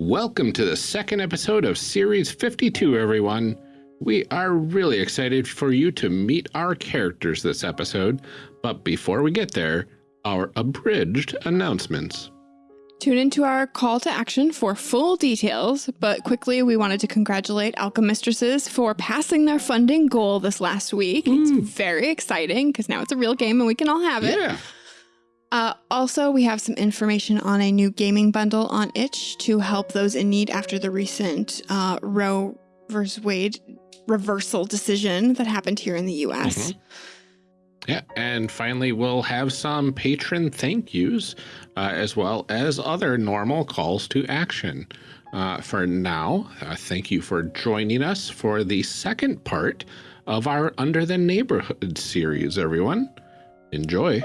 Welcome to the second episode of Series 52, everyone. We are really excited for you to meet our characters this episode, but before we get there, our abridged announcements. Tune into our call to action for full details, but quickly we wanted to congratulate Alchemistresses for passing their funding goal this last week. It's hmm. very exciting because now it's a real game and we can all have it. Yeah. Uh, also, we have some information on a new gaming bundle on itch to help those in need after the recent uh, Roe versus Wade reversal decision that happened here in the US. Yeah, and finally, we'll have some patron thank yous, uh, as well as other normal calls to action. Uh, for now, uh, thank you for joining us for the second part of our Under the Neighborhood series, everyone. Enjoy.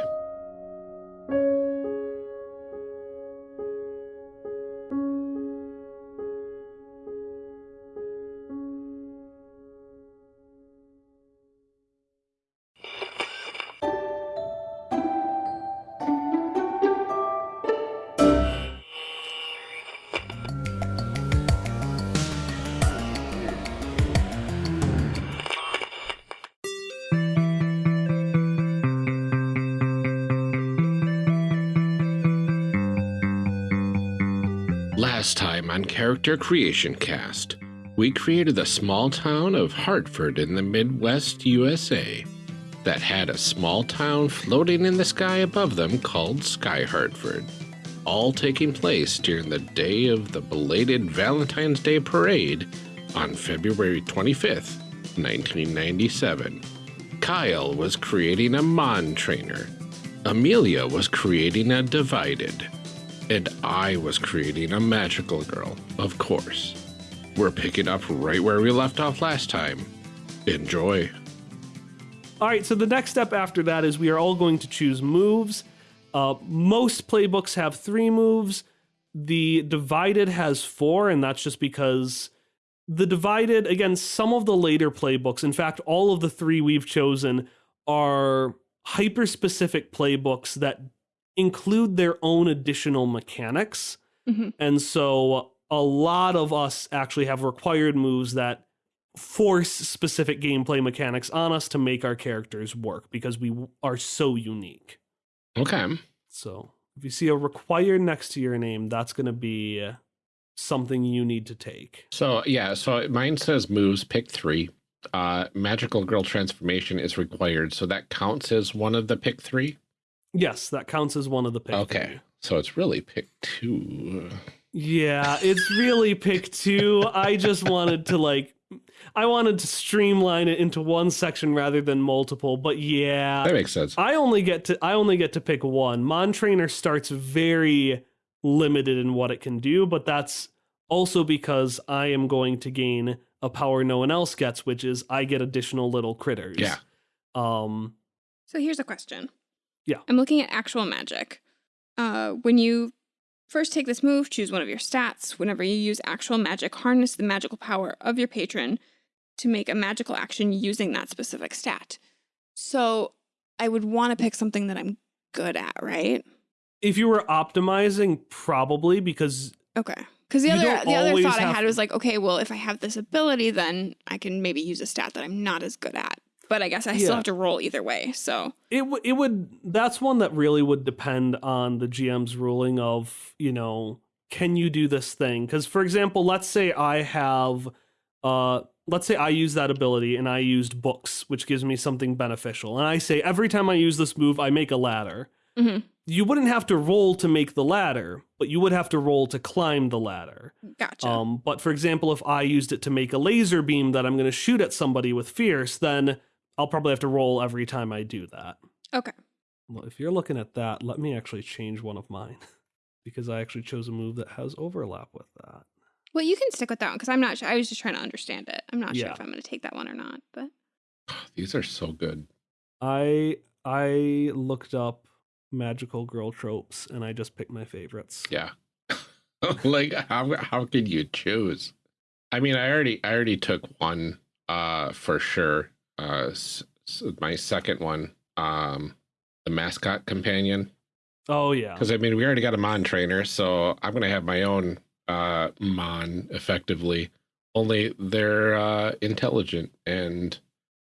Character Creation Cast, we created the small town of Hartford in the Midwest USA that had a small town floating in the sky above them called Sky Hartford, all taking place during the day of the belated Valentine's Day parade on February 25th, 1997. Kyle was creating a Mon trainer. Amelia was creating a Divided. And I was creating a magical girl, of course. We're picking up right where we left off last time. Enjoy. All right, so the next step after that is we are all going to choose moves. Uh, most playbooks have three moves. The Divided has four, and that's just because the Divided, again, some of the later playbooks, in fact, all of the three we've chosen are hyper specific playbooks that include their own additional mechanics. Mhm. And so a lot of us actually have required moves that force specific gameplay mechanics on us to make our characters work because we are so unique. Okay. So if you see a required next to your name, that's going to be uh, something you need to take. So, yeah, so mine says moves, pick three. Uh, magical girl transformation is required. So that counts as one of the pick three? Yes, that counts as one of the pick. Okay. three. So it's really pick two. Yeah, it's really pick two. I just wanted to like I wanted to streamline it into one section rather than multiple, but yeah. That makes sense. I only get to I only get to pick one. Mon Trainer starts very limited in what it can do, but that's also because I am going to gain a power no one else gets, which is I get additional little critters. Yeah. Um So here's a question. Yeah. I'm looking at actual magic. Uh, when you first take this move, choose one of your stats. Whenever you use actual magic, harness the magical power of your patron to make a magical action using that specific stat. So I would want to pick something that I'm good at, right? if you were optimizing, probably because Okay. Because the other the other thought I had was like, okay, well, if I have this ability, then I can maybe use a stat that I'm not as good at. But I guess I still have to roll either way. So it w- it would that's one that really would depend on the GM's ruling of you know can you do this thing because for example let's say I have uh let's say I use that ability and I used books which gives me something beneficial and I say every time I use this move I make a ladder Mhm. you wouldn't have to roll to make the ladder but you would have to roll to climb the ladder gotcha. um, but for example, if I used it to make a laser beam that I'm going to shoot at somebody with fierce, then I'll probably have to roll every time I do that. okay. Well, if you're looking at that, let me actually change one of mine because I actually chose a move that has overlap with that. Well, you can stick with that one because I'm not sure. I was just trying to understand it. I'm not sure if I'm going to take that one or not. But These are so good. I I looked up magical girl tropes and I just picked my favorites. Yeah. like how how can you choose? I mean, I already I already took one uh for sure. Uh s- s- my second one um the mascot companion Oh yeah. because I mean we already got a mon trainer, so I'm gonna have my own uh, Mon effectively. Only they're uh, intelligent and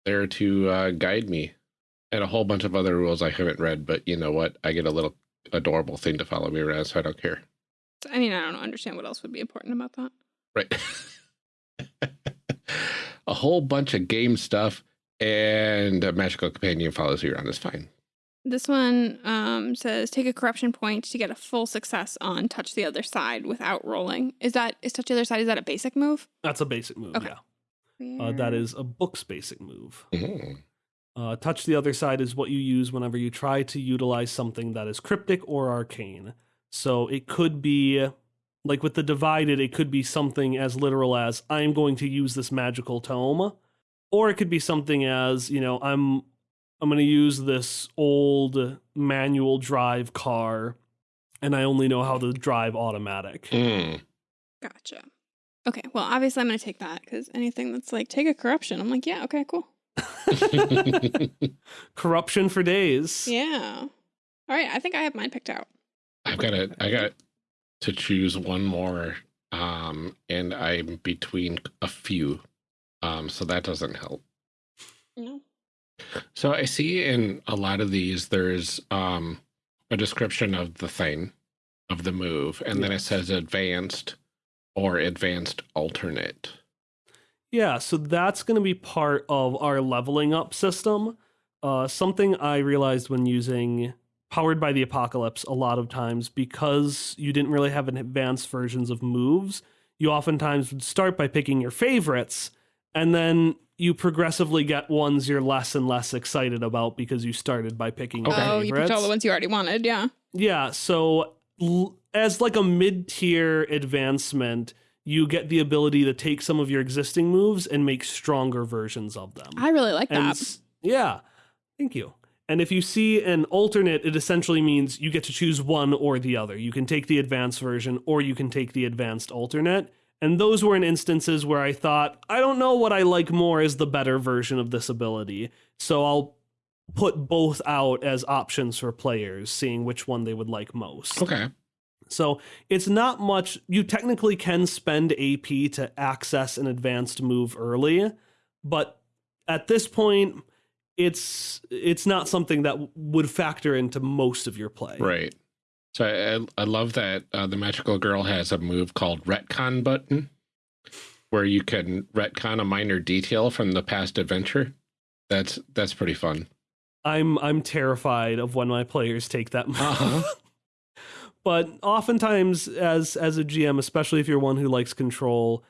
there to uh, guide me, and a whole bunch of other rules I haven't read. But you know what? I get a little adorable thing to follow me around, so I don't care. I mean, I don't understand what else would be important about that. Right. a whole bunch of game stuff and a magical companion follows you around is fine. This one um, says take a corruption point to get a full success on touch the other side without rolling. Is that is touch the other side? Is that a basic move? That's a basic move. Okay. Yeah. Uh, that is a book's basic move. Mhm. Uh, touch the other side is what you use whenever you try to utilize something that is cryptic or arcane. So it could be like with the divided, it could be something as literal as I'm going to use this magical tome, or it could be something as you know I'm I'm going to use this old manual drive car, and I only know how to drive automatic. Mm. Gotcha. Okay, well, obviously I'm going to take that because anything that's like take a corruption, I'm like, yeah, okay, cool. Corruption for days. Yeah. All right, I think I have mine picked out. I've got it I got to choose one more, um, and I'm between a few, um, so that doesn't help. No. So I see in a lot of these there's um, a description of the thing, of the move, and then it says advanced or advanced alternate. Yeah, so that's going to be part of our leveling up system. Uh, something I realized when using Powered by the Apocalypse a lot of times, because you didn't really have an advanced versions of moves, you oftentimes would start by picking your favorites, and then you progressively get ones you're less and less excited about because you started by picking your Okay. Oh, you picked all the ones you already wanted. Yeah. Yeah, so l- as like a mid-tier advancement, you get the ability to take some of your existing moves and make stronger versions of them. I really like and that. s- yeah, thank you. And if you see an alternate, it essentially means you get to choose one or the other. You can take the advanced version or you can take the advanced alternate. And those were in instances where I thought, I don't know what I like more is the better version of this ability. So I'll put both out as options for players, seeing which one they would like most. Okay. So it's not much. You technically can spend AP to access an advanced move early, but at this point, it's it's not something that would factor into most of your play. Right. So I, I love that uh, the magical girl has a move called retcon button, where you can retcon a minor detail from the past adventure. That's that's pretty fun. I'm I'm terrified of when my players take that move. Uh-huh. but oftentimes as as a GM, especially if you're one who likes control,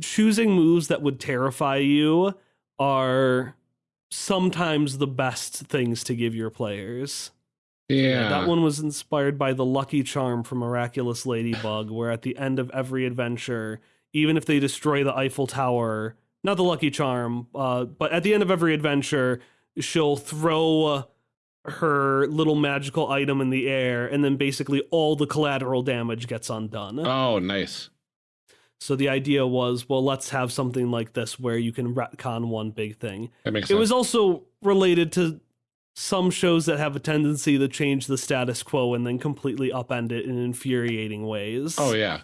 choosing moves that would terrify you are sometimes the best things to give your players. Yeah. That one was inspired by the lucky charm from Miraculous Ladybug, where at the end of every adventure, even if they destroy the Eiffel Tower, not the lucky charm, uh, but at the end of every adventure, she'll throw her little magical item in the air, and then basically all the collateral damage gets undone. Oh, nice. So the idea was, well, let's have something like this where you can retcon one big thing. That makes sense. It was also related to some shows that have a tendency to change the status quo and then completely upend it in infuriating ways. Oh yeah.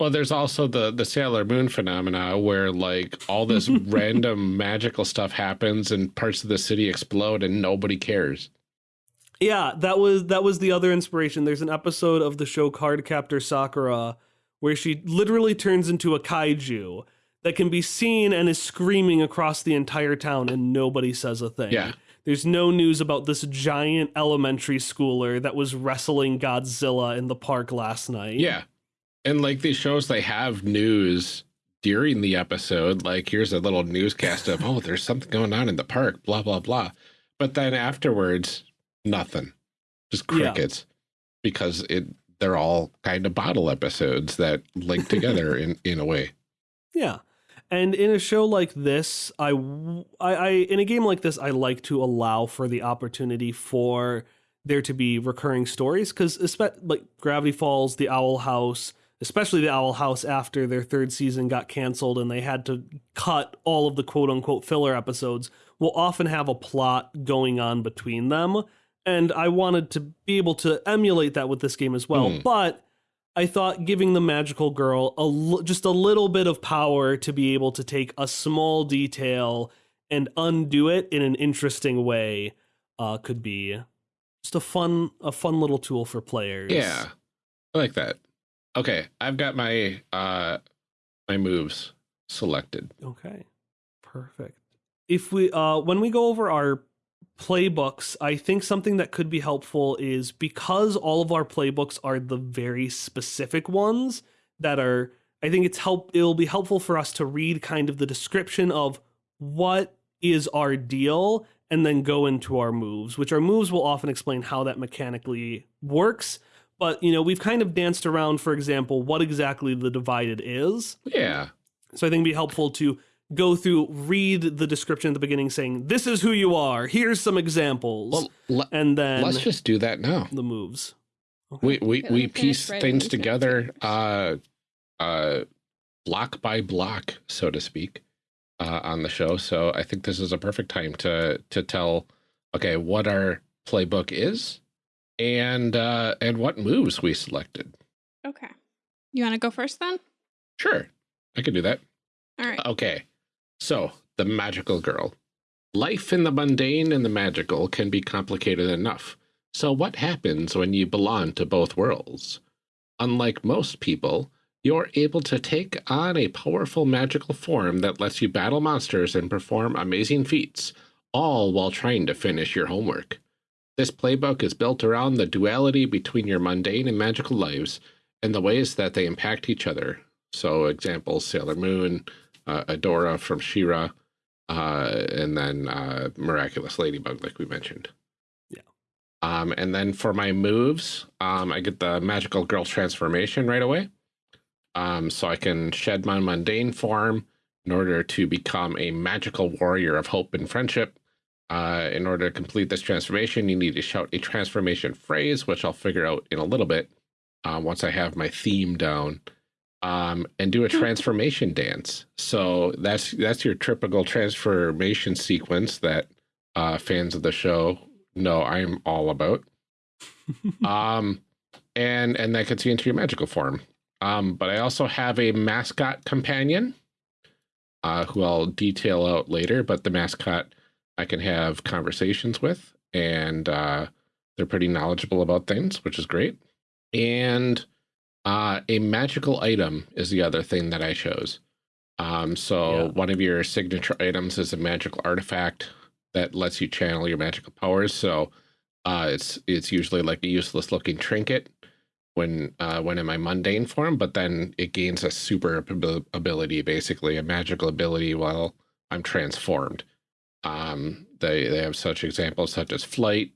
Well, there's also the the Sailor Moon phenomena where like all this random magical stuff happens and parts of the city explode and nobody cares. Yeah, that was that was the other inspiration. There's an episode of the show Cardcaptor Sakura where she literally turns into a kaiju that can be seen and is screaming across the entire town and nobody says a thing. Yeah. There's no news about this giant elementary schooler that was wrestling Godzilla in the park last night. Yeah. And like these shows they have news during the episode like here's a little newscast of oh there's something going on in the park blah blah blah. But then afterwards nothing. Just Yeah. crickets because it they're all kind of bottle episodes that link together in in a way. Yeah. And in a show like this, I, I, in a game like this, I like to allow for the opportunity for there to be recurring stories because, like Gravity Falls, The Owl House, especially The Owl House after their third season got canceled and they had to cut all of the quote unquote filler episodes, will often have a plot going on between them. And I wanted to be able to emulate that with this game as well. Hmm. But I thought giving the magical girl a l- just a little bit of power to be able to take a small detail and undo it in an interesting way uh, could be just a fun a fun little tool for players. Yeah. I like that. Okay, I've got my uh my moves selected. Okay. Perfect. If we uh when we go over our playbooks, I think something that could be helpful is because all of our playbooks are the very specific ones that are I think it's help it'll be helpful for us to read kind of the description of what is our deal and then go into our moves, which our moves will often explain how that mechanically works. But, you know, we've kind of danced around, for example, what exactly the divided is. Yeah. So I think it'd be helpful to go through, read the description at the beginning saying, this is who you are. Here's some examples. Well, le- and then let's just do that now. the moves. We we Okay, we piece things together uh uh block by block, so to speak, uh on the show. So I think this is a perfect time to to tell okay, what our playbook is and uh and what moves we selected. Okay. You want to go first then? Sure. I could do that. All right. Okay. So, the magical girl. Life in the mundane and the magical can be complicated enough. So, what happens when you belong to both worlds? Unlike most people, you're able to take on a powerful magical form that lets you battle monsters and perform amazing feats, all while trying to finish your homework. This playbook is built around the duality between your mundane and magical lives and the ways that they impact each other. So, examples Sailor Moon, uh, Adora from She-Ra, uh, and then uh, Miraculous Ladybug, like we mentioned. Yeah. Um, and then for my moves, um, I get the Magical Girl transformation right away. Um, so I can shed my mundane form in order to become a magical warrior of hope and friendship. Uh, in order to complete this transformation, you need to shout a transformation phrase, which I'll figure out in a little bit uh, once I have my theme down um, and do a transformation dance. So that's that's your typical transformation sequence that uh, fans of the show know I'm all about. um, and and that gets you into your magical form. Um, but I also have a mascot companion, uh, who I'll detail out later. But the mascot I can have conversations with, and uh, they're pretty knowledgeable about things, which is great. And uh, a magical item is the other thing that I chose. Um, so Yeah. one of your signature items is a magical artifact that lets you channel your magical powers. So uh, it's it's usually like a useless looking trinket when uh, when in my mundane form, but then it gains a super ability, basically a magical ability while I'm transformed. Um, they they have such examples such as flight,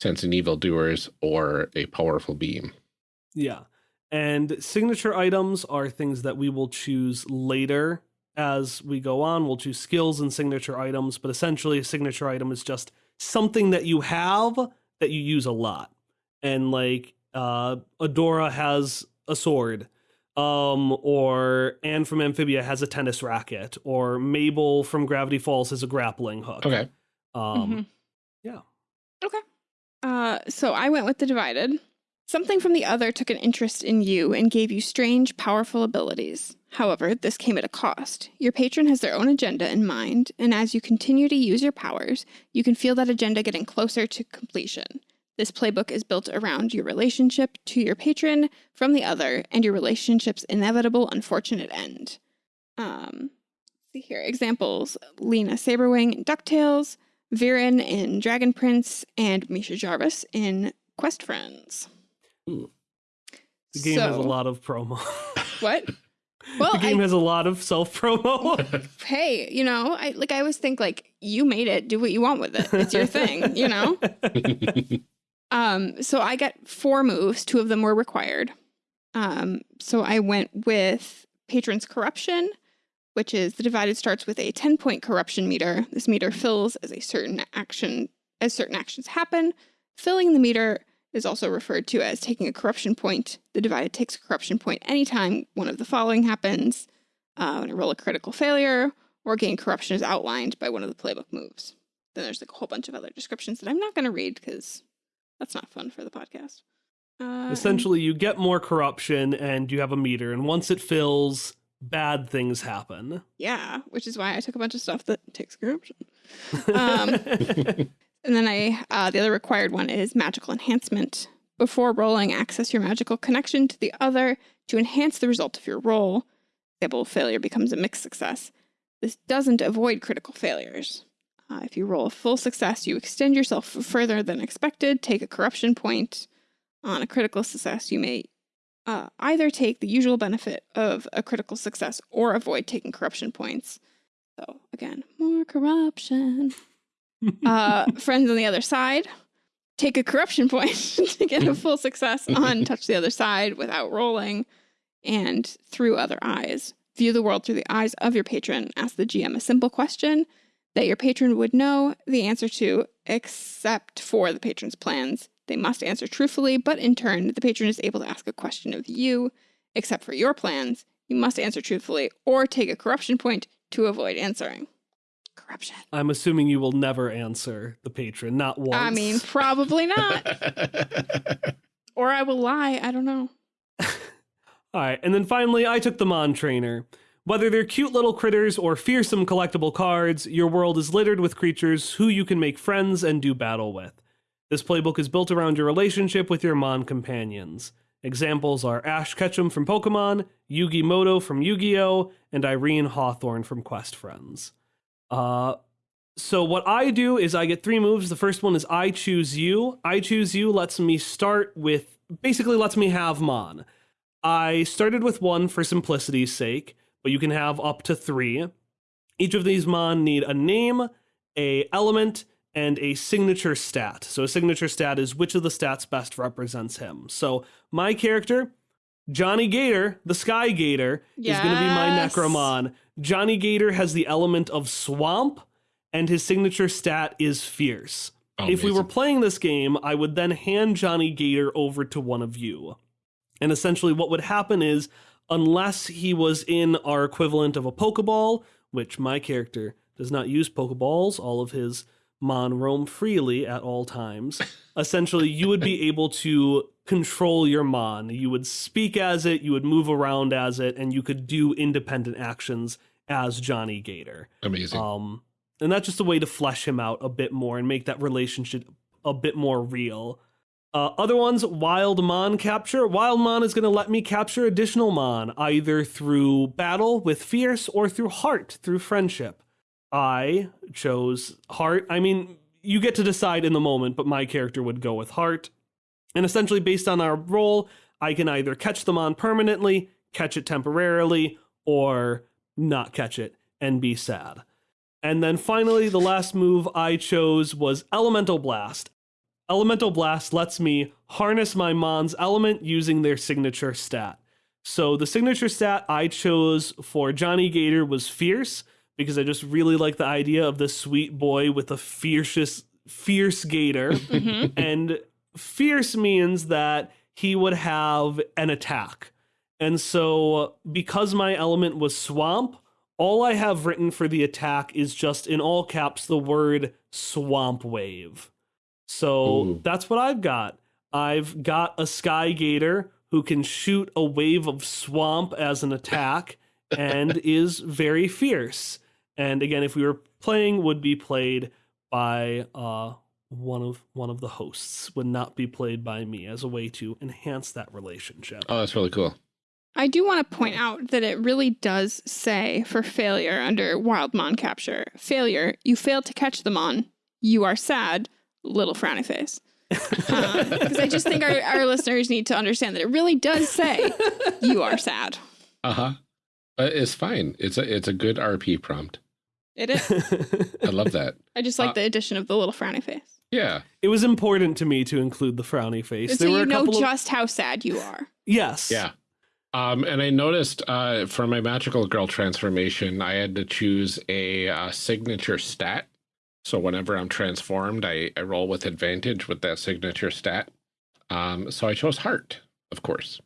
sense and evildoers, or a powerful beam. Yeah. And signature items are things that we will choose later as we go on. We'll choose skills and signature items, but essentially, a signature item is just something that you have that you use a lot. And like uh, Adora has a sword, um, or Anne from Amphibia has a tennis racket, or Mabel from Gravity Falls has a grappling hook. Okay. Um, Mhm. yeah. Okay. Uh, so I went with the divided. Something from the other took an interest in you and gave you strange, powerful abilities. However, this came at a cost. Your patron has their own agenda in mind, and as you continue to use your powers, you can feel that agenda getting closer to completion. This playbook is built around your relationship to your patron from the other and your relationship's inevitable, unfortunate end. Um, see here examples: Lena Sabrewing in Ducktales, Viren in Dragon Prince, and Misha Jarvis in Quest Friends. The game has a lot of promo. What? Well, the game I, has a lot of self promo. hey, you know, I like I always think like you made it, do what you want with it. It's your thing, you know. Um, so I got four moves. Two of them were required. Um, so I went with Patron's Corruption, which is the divided starts with a 10 point corruption meter. This meter fills as a certain action as certain actions happen. Filling the meter is also referred to as taking a corruption point. The divided takes a corruption point anytime one of the following happens. Uh, when I roll a critical failure or gain corruption is outlined by one of the playbook moves. Then there's like a whole bunch of other descriptions that I'm not going to read because that's not fun for the podcast. Uh, Essentially, you get more corruption and you have a meter, and once it fills, bad things happen. Yeah, which is why I took a bunch of stuff that takes corruption. Um, And then I, uh, the other required one is magical enhancement. Before rolling, access your magical connection to the other to enhance the result of your roll. Example, failure becomes a mixed success. This doesn't avoid critical failures. Uh, if you roll a full success, you extend yourself further than expected, take a corruption point. On a critical success, you may uh, either take the usual benefit of a critical success or avoid taking corruption points. So, again, more corruption uh, friends on the other side take a corruption point to get a full success on touch the other side without rolling and through other eyes. View the world through the eyes of your patron. Ask the gm a simple question that your patron would know the answer to except for the patron's plans. They must answer truthfully but in turn the patron is able to ask a question of you except for your plans. You must answer truthfully or take a corruption point to avoid answering corruption I'm assuming you will never answer the patron, not once. I mean, probably not. or I will lie. I don't know. All right, and then finally, I took the Mon Trainer. Whether they're cute little critters or fearsome collectible cards, your world is littered with creatures who you can make friends and do battle with. This playbook is built around your relationship with your Mon companions. Examples are Ash Ketchum from Pokemon, Yugi Muto from Yu Gi Oh!, and Irene Hawthorne from Quest Friends. Uh, so what I do is I get three moves. The first one is I choose you. I choose you lets me start with basically lets me have Mon. I started with one for simplicity's sake, but you can have up to three. Each of these Mon need a name, a element, and a signature stat. So a signature stat is which of the stats best represents him. So my character, Johnny Gator, the Sky Gator, is going to be my Necromon. Johnny Gator has the element of swamp, and his signature stat is fierce. Oh, if we were playing this game, I would then hand Johnny Gator over to one of you. And essentially, what would happen is, unless he was in our equivalent of a Pokeball, which my character does not use Pokeballs, all of his Mon roam freely at all times. essentially, you would be able to control your Mon. You would speak as it, you would move around as it, and you could do independent actions as Johnny Gator. Amazing. Um, and that's just a way to flesh him out a bit more and make that relationship a bit more real. Uh, other ones, Wild Mon capture. Wild Mon is going to let me capture additional Mon, either through battle with Fierce or through Heart, through friendship. I chose Heart. I mean, you get to decide in the moment, but my character would go with Heart. And essentially, based on our role, I can either catch them on permanently, catch it temporarily, or not catch it and be sad. And then finally, the last move I chose was Elemental Blast. Elemental Blast lets me harness my Mon's element using their signature stat. So the signature stat I chose for Johnny Gator was Fierce because I just really like the idea of this sweet boy with a fiercest, fierce gator. Mm-hmm. and fierce means that he would have an attack. And so, because my element was swamp, all I have written for the attack is just in all caps the word swamp wave. So Ooh. that's what I've got. I've got a sky gator who can shoot a wave of swamp as an attack and is very fierce. And again, if we were playing, would be played by uh, one of one of the hosts. Would not be played by me as a way to enhance that relationship. oh, that's really cool. I do want to point out that it really does say for failure under Wild Mon capture failure, you failed to catch the Mon. You are sad, little frowny face. Because I just think our, our listeners need to understand that it really does say you are sad. Uh huh. Uh, it's fine. It's a it's a good RP prompt. It is. I love that. I just like Uh, the addition of the little frowny face. Yeah. it was important to me to include the frowny face. And so you know just how sad you are. yes, Yeah. Um, and I noticed uh, for my magical girl transformation, I had to choose a uh, signature stat. So whenever I'm transformed, I, I roll with advantage with that signature stat. Um, so I chose heart, of course.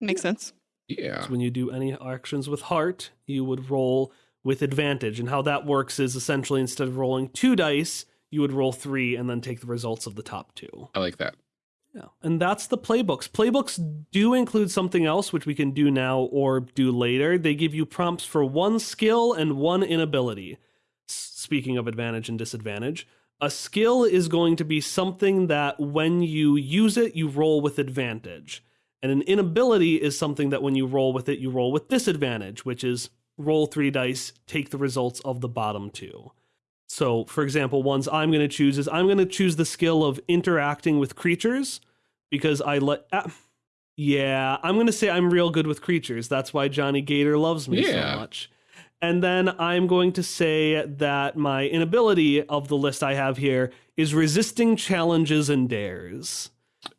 Makes sense. Yeah. So when you do any actions with heart, you would roll with advantage. And how that works is essentially instead of rolling two dice, you would roll three and then take the results of the top two. I like that. Yeah, and that's the playbooks. Playbooks do include something else, which we can do now or do later. They give you prompts for one skill and one inability. Speaking of advantage and disadvantage, a skill is going to be something that when you use it, you roll with advantage. And an inability is something that when you roll with it, you roll with disadvantage, which is roll three dice, take the results of the bottom two. So, for example, ones I'm going to choose is I'm going to choose the skill of interacting with creatures because I let. ah, yeah, I'm going to say I'm real good with creatures. That's why Johnny Gator loves me Yeah. so much. And then I'm going to say that my inability of the list I have here is resisting challenges and dares.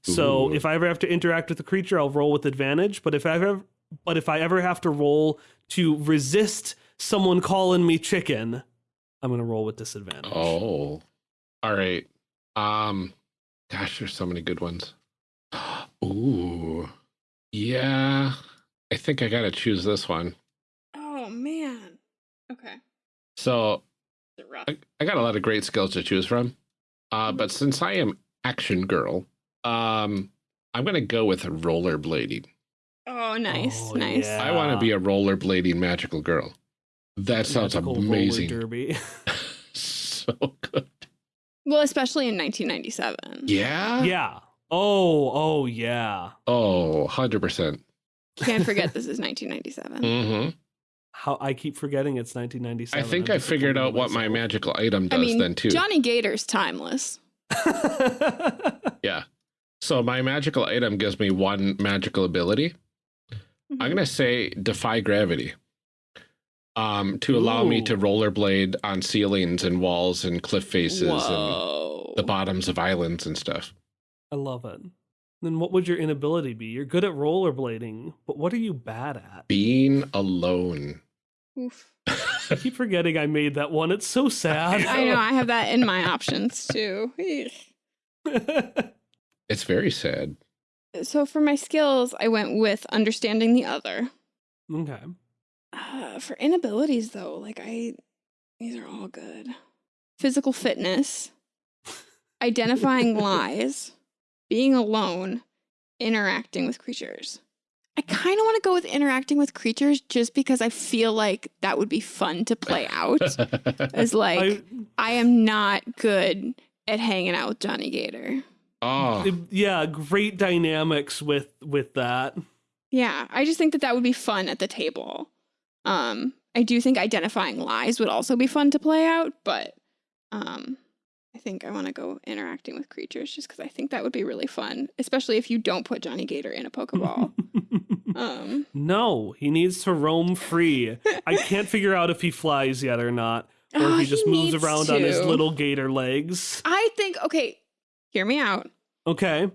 So if I ever have to interact with a creature, I'll roll with advantage. But if I ever, but if I ever have to roll to resist someone calling me chicken, I'm gonna roll with disadvantage. Oh. All right. Um gosh, there's so many good ones. Ooh. Yeah. I think I gotta choose this one. Oh man. Okay. So Is it rough? I, I got a lot of great skills to choose from. Uh, but since I am action girl, um, I'm gonna go with rollerblading. Oh, nice, Oh, nice. yeah. I want to be a rollerblading magical girl. That sounds amazing. derby. so good. Well, especially in 1997. Yeah. yeah. Oh, oh yeah. Oh, 100%. Can't forget this is 1997. hmm How I keep forgetting it's 1997. I think I figured out in what my magical item does I mean, then too. Johnny Gator's timeless. yeah. So my magical item gives me one magical ability. Mm-hmm. I'm gonna say defy gravity. Um, to allow me to rollerblade on ceilings and walls and cliff faces and the bottoms of islands and stuff. I love it. Then what would your inability be? You're good at rollerblading, but what are you bad at? Being alone. Oof. I keep forgetting I made that one. It's so sad. I know. I have that in my options too. it's very sad. so for my skills, I went with understanding the other. okay. Uh, for inabilities, though, like I, these are all good. Physical fitness, identifying lies, being alone, interacting with creatures. I kind of want to go with interacting with creatures just because I feel like that would be fun to play out. As like, I, I, am not good at hanging out with Johnny Gator. oh, yeah, great dynamics with with that. Yeah, I just think that that would be fun at the table. Um, I do think identifying lies would also be fun to play out, but um, I think I want to go interacting with creatures just because I think that would be really fun, especially if you don't put Johnny Gator in a Pokeball. um, no, he needs to roam free. I can't figure out if he flies yet or not, or oh, if he just moves needs around on his little gator legs. I think okay, hear me out. Okay.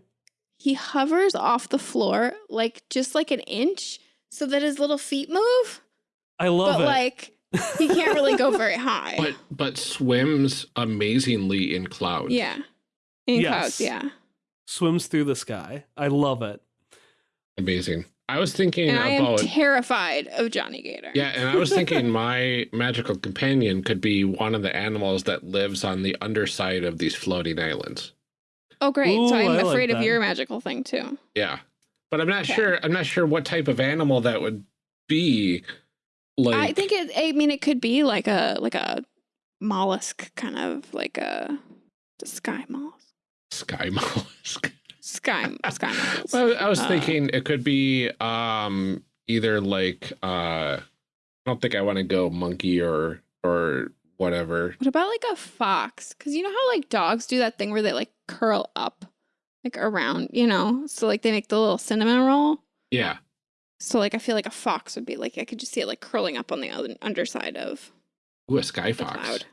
He hovers off the floor like just like an inch, so that his little feet move, I love it. but it. like he can't really go very high. but but swims amazingly in clouds. yeah, in Yes. clouds. Yeah. Swims through the sky. I love it. amazing. I was thinking and I am terrified of Johnny Gator. yeah, and I was thinking my magical companion could be one of the animals that lives on the underside of these floating islands. Oh, great. so I'm I like afraid of your magical thing too. Yeah, but I'm not Okay. sure. I'm not sure what type of animal that would be. Like I think it. I mean, it could be like a like a mollusk, kind of like a, sky mollusk. sky mollusk. Sky sky mollusk. Well, I was Uh, thinking it could be um either like uh I don't think I want to go monkey or or whatever. What about like a fox? Because you know how like dogs do that thing where they like curl up, like around, you know. So like they make the little cinnamon roll. Yeah. So like I feel like a fox would be like I could just see it like curling up on the other underside of Ooh, a sky fox cloud.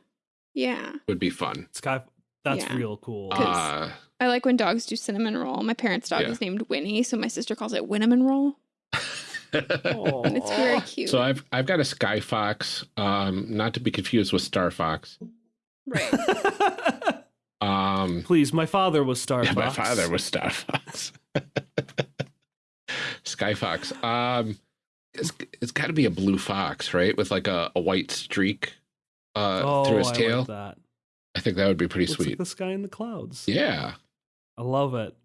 Yeah, would be fun. Sky. That's Yeah. real cool. Uh I like when dogs do cinnamon roll. My parents' dog Yeah. is named Winnie, so my sister calls it Winnamin roll, and it's very cute. so I've I've got a sky fox, um, not to be confused with star fox. right. Um, Please, my father was Star yeah, Fox. my father was star fox. Sky fox. Um, it's it's got to be a blue fox, right, with like a, a white streak uh oh, through his I tail. Like that. I think that would be pretty Looks sweet. like the sky in the clouds. Yeah. I love it.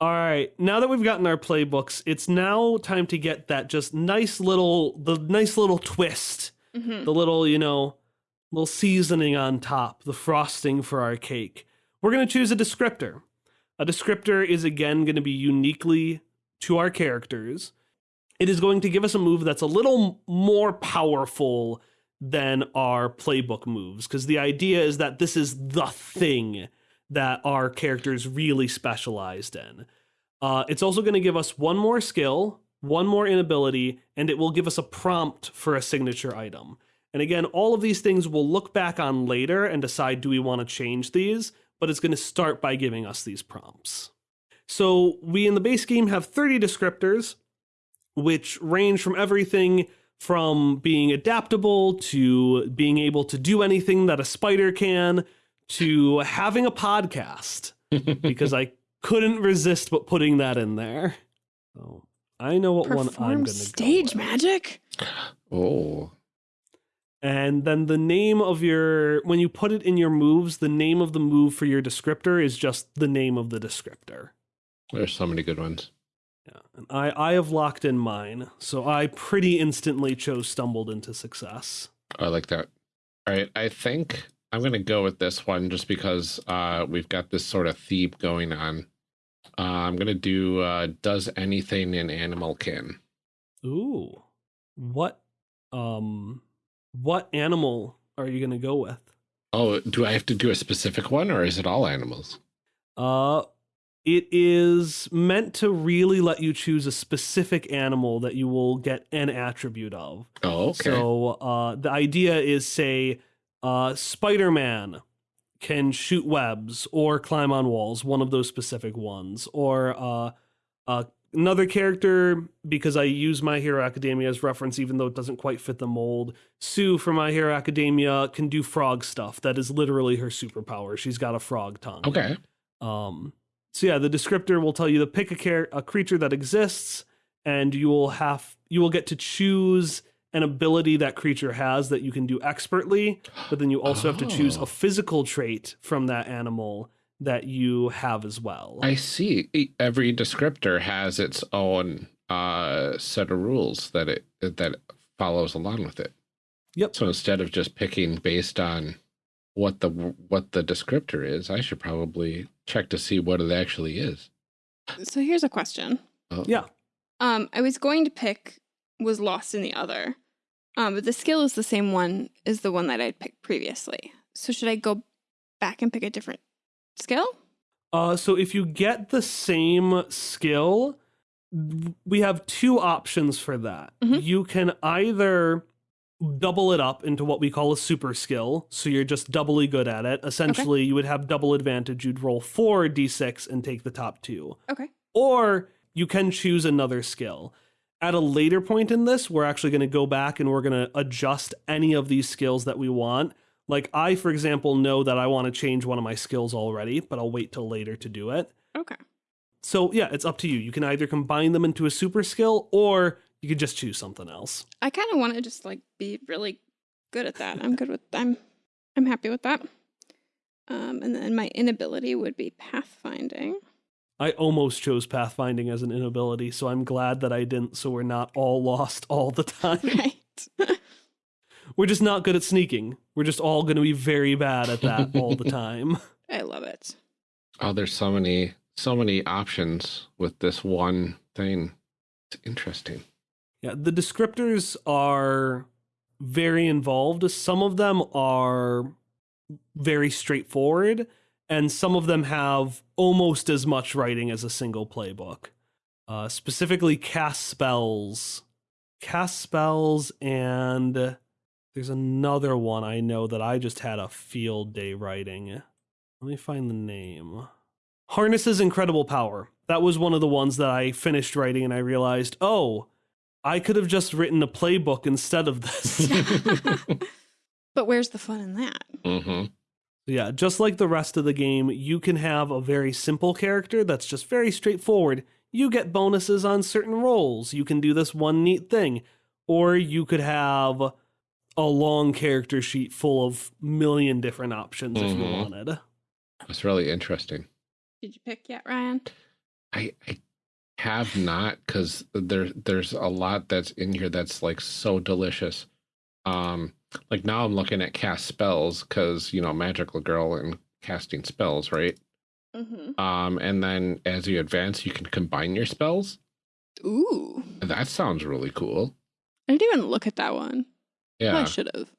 All right, now that we've gotten our playbooks, it's now time to get that just nice little the nice little twist, hmm the little, you know, little seasoning on top, the frosting for our cake. We're going to choose a descriptor. A descriptor is again going to be uniquely to our characters. It is going to give us a move that's a little more powerful than our playbook moves because the idea is that this is the thing that our characters really specialized in. Uh, it's also going to give us one more skill, one more inability, and it will give us a prompt for a signature item. And again, all of these things we'll look back on later and decide do we want to change these, but it's going to start by giving us these prompts. So we in the base game have 30 descriptors, which range from everything from being adaptable to being able to do anything that a spider can to having a podcast because I couldn't resist but putting that in there. So I know what one I'm going to stage go with. magic. oh, And then the name of your when you put it in your moves, the name of the move for your descriptor is just the name of the descriptor. There's so many good ones. Yeah, and I I have locked in mine, so I pretty instantly chose stumbled into success. I like that. All right, I think I'm gonna go with this one just because uh, we've got this sort of theme going on. Uh, I'm gonna do uh, does anything an animal can. Ooh, what um what animal are you gonna go with? Oh, do I have to do a specific one or is it all animals? Uh, it is meant to really let you choose a specific animal that you will get an attribute of. Oh, okay. So uh, the idea is, say, uh, Spider Man can shoot webs or climb on walls, one of those specific ones. Or uh, uh, another character, because I use My Hero Academia as reference, even though it doesn't quite fit the mold. Tsu from My Hero Academia can do frog stuff. That is literally her superpower. She's got a frog tongue. okay. Um, so yeah, the descriptor will tell you to pick a, char- a creature that exists, and you will have you will get to choose an ability that creature has that you can do expertly, but then you also have to choose Oh. a physical trait from that animal that you have as well. I see. Every descriptor has its own uh, set of rules that it that follows along with it. Yep. So instead of just picking based on what the what the descriptor is, I should probably check to see what it actually is. So here's a question. Oh. Yeah. Um, I was going to pick was lost in the other, um, but the skill is the same one as the one that I'd picked previously. So should I go back and pick a different skill? Uh, so if you get the same skill, we have two options for that. Mhm. You can either double it up into what we call a super skill, so you're just doubly good at it. Essentially, you would have double advantage. You'd roll four d6 and take the top two. Okay. Or you can choose another skill. At a later point in this, we're actually going to go back and we're going to adjust any of these skills that we want. Like, I, for example, know that I want to change one of my skills already, but I'll wait till later to do it. Okay. So, yeah, it's up to you. You can either combine them into a super skill or you could just choose something else. I kind of want to just like be really good at that. I'm good with I'm I'm happy with that. Um, and then my inability would be pathfinding. I almost chose pathfinding as an inability, so I'm glad that I didn't, so we're not all lost all the time. Right. We're just not good at sneaking. We're just all going to be very bad at that all the time. I love it. Oh, there's so many so many options with this one thing. It's interesting. Yeah, the descriptors are very involved. Some of them are very straightforward, and some of them have almost as much writing as a single playbook. Uh, specifically, cast spells, cast spells, and there's another one I know that I just had a field day writing. Let me find the name. Harnesses incredible power. That was one of the ones that I finished writing, and I realized, oh, I could have just written a playbook instead of this. but where's the fun in that? hmm yeah, just like the rest of the game, you can have a very simple character that's just very straightforward. You get bonuses on certain rolls. You can do this one neat thing. Or you could have a long character sheet full of million different options if you Mhm. wanted. That's really interesting. Did you pick yet, Ryan? I, I have not because there there's a lot that's in here that's like so delicious. Um, like now I'm looking at cast spells because you know magical girl and casting spells, right? Mm-hmm. Um, and then as you advance, you can combine your spells. Ooh. That sounds really cool. I didn't even look at that one. Yeah. I should have.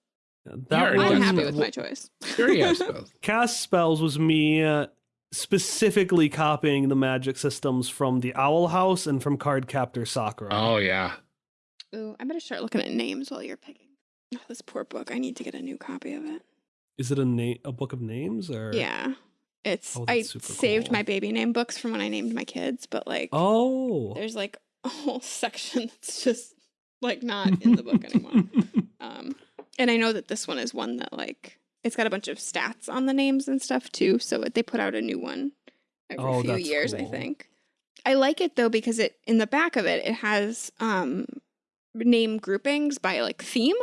That already I'm happy with my choice. you already cast spells was me uh, specifically copying the magic systems from the Owl House and from Cardcaptor Sakura. Oh yeah, Ooh, I better start looking at names while you're picking. Oh, this poor book. I need to get a new copy of it. Is it a na- a book of names or? Yeah. It's Oh, I saved cool. my baby name books from when I named my kids, but like Oh. there's like a whole section that's just like not in the book anymore. Um and I know that this one is one that like it's got a bunch of stats on the names and stuff too, so they put out a new one every Oh, few that's years, I think. I like it though because it in the back of it it has um name groupings by like theme.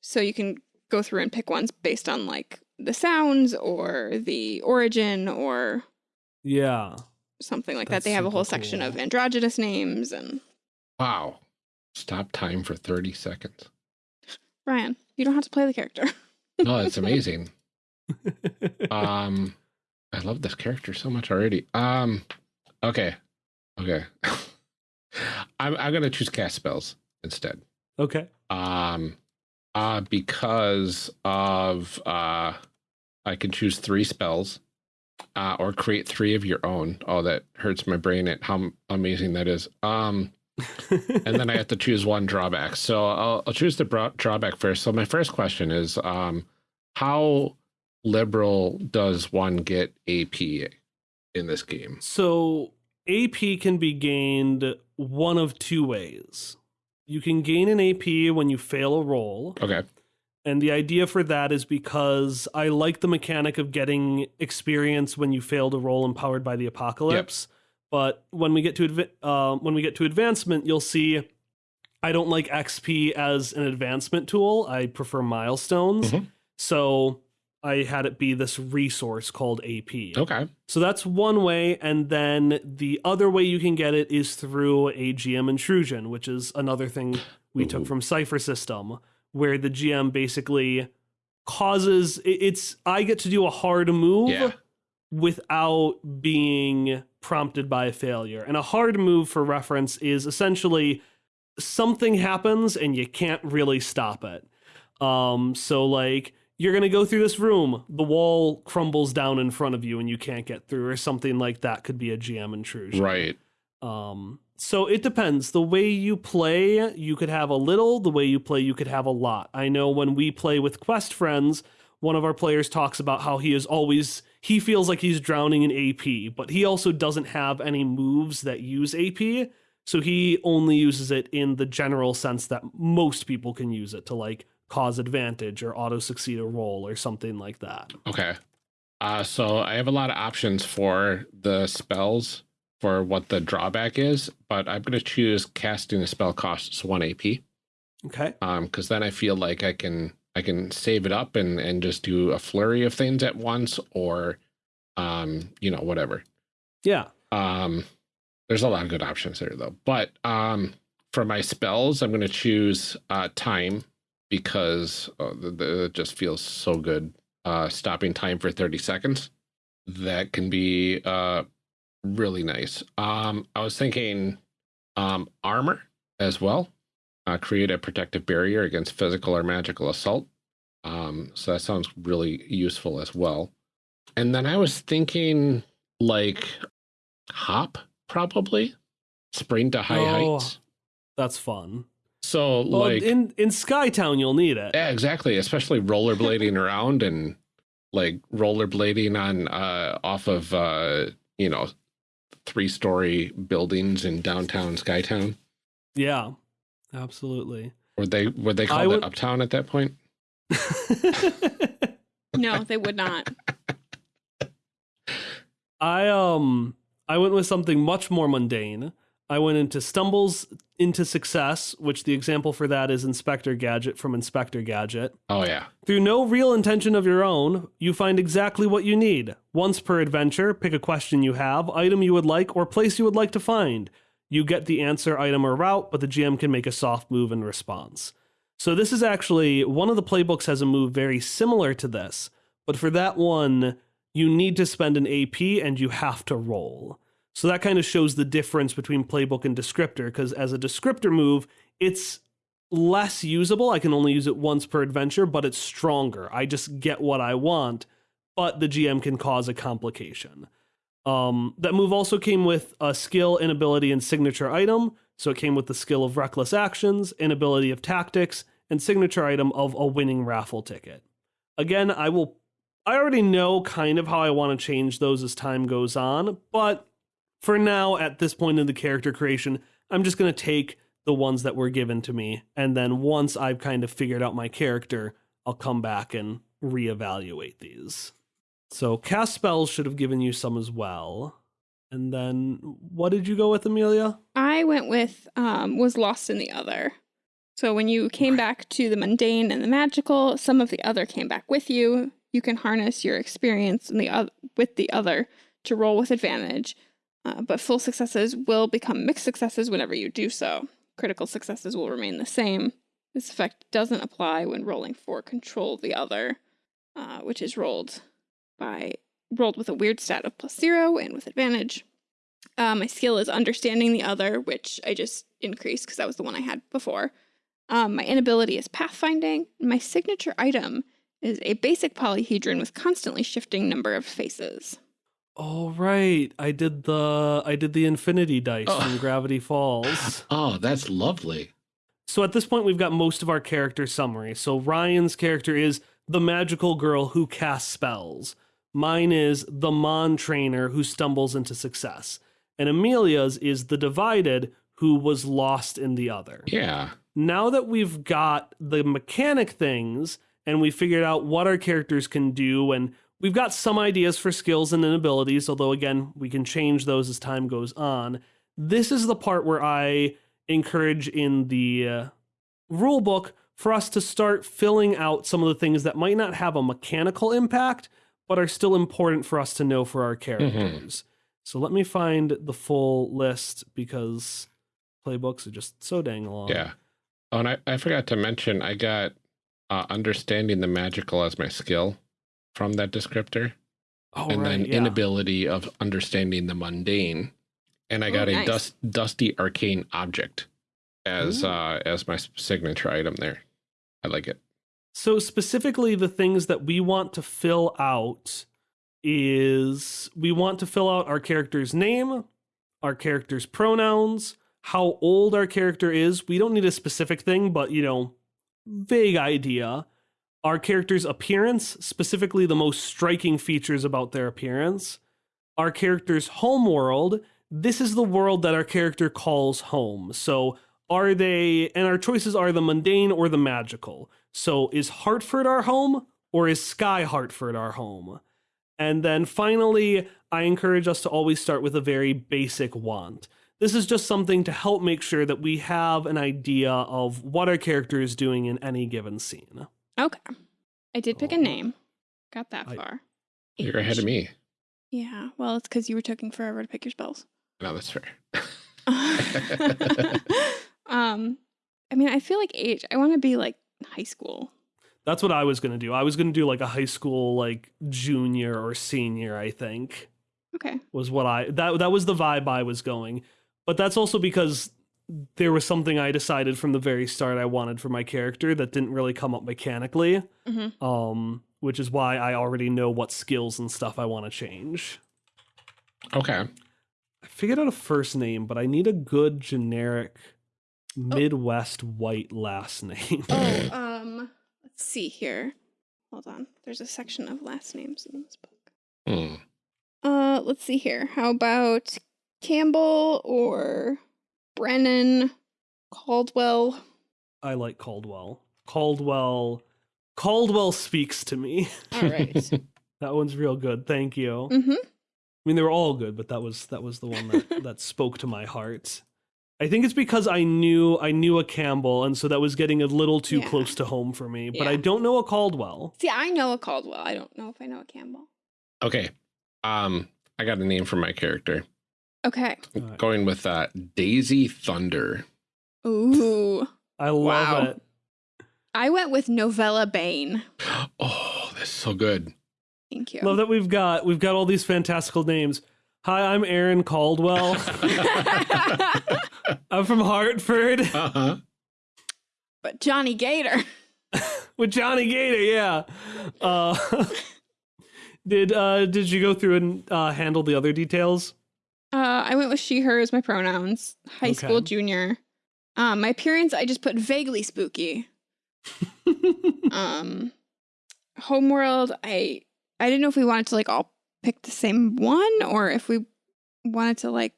So you can go through and pick ones based on like the sounds or the origin or yeah. something like That's that. They have a super whole section of androgynous names and wow. Stop time for thirty seconds. Ryan, you don't have to play the character. No, it's amazing. um, I love this character so much already. Um, okay, okay. I'm I'm gonna choose cast spells instead. okay. Um, uh, because of uh, I can choose three spells, uh, or create three of your own. Oh, that hurts my brain at how amazing that is. Um, and then I have to choose one drawback. So I'll, I'll choose the drawback first. So my first question is, um, how liberal does one get AP in this game? So AP can be gained one of two ways. You can gain an AP when you fail a roll, Okay. and the idea for that is because I like the mechanic of getting experience when you fail to roll in Powered by the Apocalypse. But when we get to uh, when we get to advancement, you'll see I don't like XP as an advancement tool. I prefer milestones. Mhm. So I had it be this resource called AP. Okay. So that's one way. And then the other way you can get it is through a GM intrusion, which is another thing we Ooh. took from Cypher System, where the GM basically causes it's I get to do a hard move Yeah. Without being prompted by a failure. And a hard move for reference is essentially something happens and you can't really stop it. Um so like you're going to go through this room, the wall crumbles down in front of you and you can't get through or something like that could be a GM intrusion. Right. Um, so it depends. The way you play, you could have a little. The way you play, you could have a lot. I know when we play with Quest friends, one of our players talks about how he is always he feels like he's drowning in AP, but he also doesn't have any moves that use AP. So he only uses it in the general sense that most people can use it to like cause advantage or auto succeed a roll or something like that. Okay. Uh, so I have a lot of options for the spells for what the drawback is, but I'm going to choose casting a spell costs one AP. Okay. Um, because then I feel like I can I can save it up and and just do a flurry of things at once, or um, you know, whatever. Yeah. Um, there's a lot of good options there though. But um, for my spells, I'm going to choose uh, time because uh, the, the, it just feels so good. Uh, stopping time for 30 seconds. That can be uh, really nice. Um, I was thinking um, armor as well. Uh, create a protective barrier against physical or magical assault. Um, so that sounds really useful as well. And then I was thinking like hop probably spring to high Oh. heights That's fun. so Well, like in in Skytown, you'll need it. yeah exactly especially rollerblading around and like rollerblading on uh off of uh you know three story buildings in downtown skytown Yeah, absolutely. were they were they I called would- it uptown at that point No, they would not. I um I went with something much more mundane. I went into stumbles into success, which the example for that is Inspector Gadget from Inspector Gadget. Oh, yeah. Through no real intention of your own, you find exactly what you need. Once per adventure, pick a question you have, item you would like, or place you would like to find. You get the answer, item, or route, but the GM can make a soft move in response. So, this is actually one of the playbooks has a move very similar to this, but for that one, you need to spend an AP and you have to roll. So that kind of shows the difference between playbook and descriptor, because as a descriptor move, it's less usable. I can only use it once per adventure, but it's stronger. I just get what I want, but the GM can cause a complication. Um, that move also came with a skill, inability, and signature item. So it came with the skill of reckless actions, inability of tactics, and signature item of a winning raffle ticket. Again, I will. I already know kind of how I want to change those as time goes on, but for now, at this point in the character creation, I'm just going to take the ones that were given to me. And then once I've kind of figured out my character, I'll come back and reevaluate these. So cast spells should have given you some as well. And then what did you go with, Amelia? I went with um, was lost in the other. So when you came back to the mundane and the magical, some of the other came back with you. You can harness your experience in the o- with the other to roll with advantage. Uh, but full successes will become mixed successes whenever you do so. Critical successes will remain the same. This effect doesn't apply when rolling for control the other, uh, which is rolled by rolled with a weird stat of plus zero and with advantage. Uh, my skill is understanding the other, which I just increased because that was the one I had before. Um, my inability is pathfinding. My signature item is a basic polyhedron with constantly shifting number of faces. Oh right, I did the I did the infinity dice Oh. from Gravity Falls. Oh, that's lovely. So at this point, we've got most of our character summary. So Ryan's character is the magical girl who casts spells. Mine is the Mon trainer who stumbles into success. And Amelia's is the divided who was lost in the other. Yeah. Now that we've got the mechanic things and we figured out what our characters can do and we've got some ideas for skills and abilities, although again, we can change those as time goes on. This is the part where I encourage in the uh, rule book for us to start filling out some of the things that might not have a mechanical impact, but are still important for us to know for our characters. So let me find the full list because playbooks are just so dang long. Yeah. Oh, and I, I forgot to mention, I got uh, understanding the magical as my skill from that descriptor, Oh, and right, then yeah. inability of understanding the mundane, and I got Oh, a dust, dusty arcane object as Ooh. uh as my signature item there. I like it. So specifically the things that we want to fill out is we want to fill out our character's name, our character's pronouns, how old our character is. We don't need a specific thing, but you know, vague idea. Our character's appearance, specifically the most striking features about their appearance. Our character's home world. This is the world that our character calls home. So are they and our choices are the mundane or the magical. So is Hartford our home or is Sky Hartford our home? And then finally, I encourage us to always start with a very basic want. This is just something to help make sure that we have an idea of what our character is doing in any given scene. Okay. I did pick a Oh. name. Got that I- far. You're ahead of me. Yeah. Well, it's because you were taking forever to pick your spells. No, that's fair. um, I mean, I feel like age. I want to be like high school. That's what I was going to do. I was going to do like a high school like junior or senior, I think. Okay. was what I that that was the vibe I was going. But that's also because there was something I decided from the very start I wanted for my character that didn't really come up mechanically. Mhm. Um, which is why I already know what skills and stuff I want to change. okay. I figured out a first name, but I need a good generic Midwest white last name. Oh, um, let's see here. Hold on. There's a section of last names in this book. Hmm. Uh, let's see here. How about Campbell or Brennan, Caldwell? I like Caldwell. Caldwell Caldwell speaks to me. All right. That one's real good. Thank you. mm-hmm. I mean, they were all good, but that was that was the one that that spoke to my heart. I think it's because I knew I knew a Campbell, and so that was getting a little too Yeah. close to home for me. But Yeah. I don't know a Caldwell. See, I know a Caldwell. I don't know if I know a Campbell. Okay. Um, I got a name for my character. Okay. Alright. Going with uh, Daisy Thunder. Ooh. I love Wow. it. I went with Novella Bane. Oh, that's so good. Thank you. Love that we've got we've got all these fantastical names. Hi, I'm Aaron Caldwell. I'm from Hartford uh-huh. but Johnny Gator. with Johnny Gator. Yeah. Uh, did uh, did you go through and uh, handle the other details? Uh, I went with she, her as my pronouns. High school junior. Um, my appearance, I just put vaguely spooky. Um, Homeworld, I I didn't know if we wanted to like all pick the same one or if we wanted to like.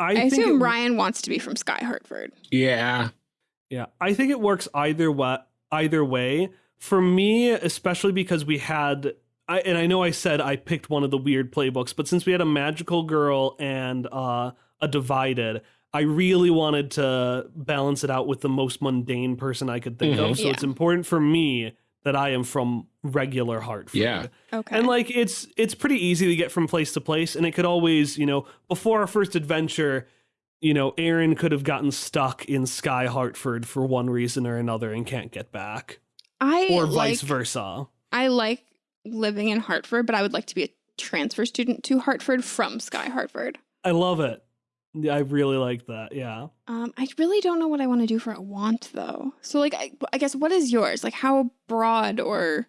I, I, think assume it- Ryan wants to be from Sky Hartford. Yeah. Yeah, I think it works either way. Either way, for me, especially because we had, I and I know I said I picked one of the weird playbooks, but since we had a magical girl and uh, a divided, I really wanted to balance it out with the most mundane person I could think Mhm. of. So Yeah. it's important for me that I am from regular Hartford. Yeah. Okay. And like it's it's pretty easy to get from place to place and it could always, you know, before our first adventure, you know, Aaron could have gotten stuck in Sky Hartford for one reason or another and can't get back. I Or like, vice versa. I like living in Hartford, but I would like to be a transfer student to Hartford from Sky Hartford. I love it. Yeah, I really like that. Yeah. Um, I really don't know what I want to do for a want though. So like, I, I guess what is yours? Like how broad or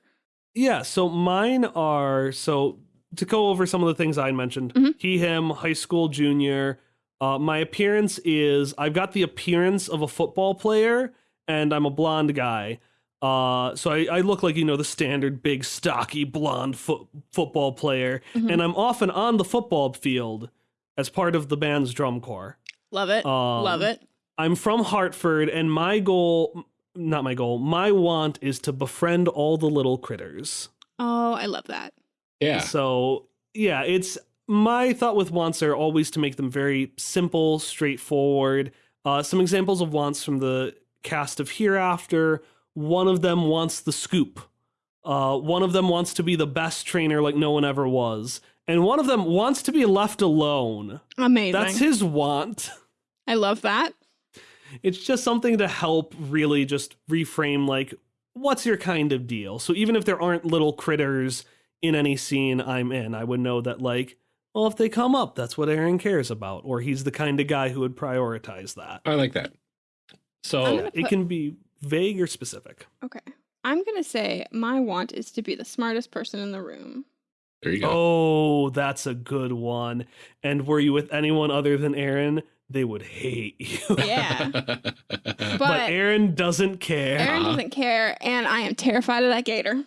Yeah, so mine are so to go over some of the things I mentioned. Mhm. He, him, high school junior. Uh, my appearance is I've got the appearance of a football player, and I'm a blonde guy. Uh, so I, I look like you know the standard big, stocky, blonde foot football player, Mhm. and I'm often on the football field as part of the band's drum corps. love it, Um, love it. I'm from Hartford, and my goal, not my goal, my want is to befriend all the little critters. Oh, I love that. Yeah. So yeah, it's my thought with wants are always to make them very simple, straightforward. Uh, some examples of wants from the cast of Hereafter. One of them wants the scoop. Uh, one of them wants to be the best trainer like no one ever was. And one of them wants to be left alone. Amazing. That's his want. I love that. It's just something to help really just reframe like, what's your kind of deal? So even if there aren't little critters in any scene I'm in, I would know that like, well, if they come up, that's what Aaron cares about, or he's the kind of guy who would prioritize that. I like that. So gonna- It can be vague or specific. Okay. I'm gonna say my want is to be the smartest person in the room. There you go. Oh, that's a good one. And were you with anyone other than Aaron, they would hate you. Yeah. but, But Aaron doesn't care. Aaron Uh-huh. doesn't care, and I am terrified of that gator.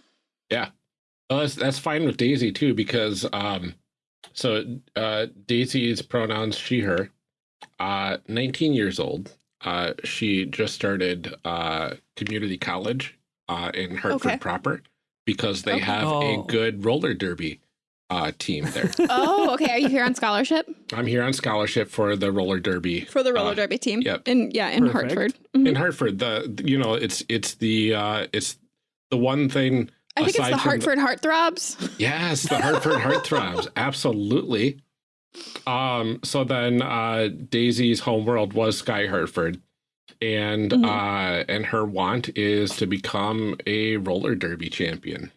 Well, that's that's fine with Daisy too because um, so uh, Daisy's pronouns she her, uh, 19 years old. Uh, she just started uh community college uh in Hartford Okay. proper because they Okay. have Oh. a good roller derby uh team there. Oh, okay. Are you here on scholarship I'm here on scholarship for the roller derby for the roller Uh, derby team? yep. In yeah, in Perfect. Hartford. Mhm. in Hartford. The you know it's it's the uh it's the one thing I think it's the from Hartford Heartthrobs. Yes, the Hartford Heartthrobs. Absolutely. Um, so then uh Daisy's homeworld was Sky Hartford. And Mhm. uh and her want is to become a roller derby champion.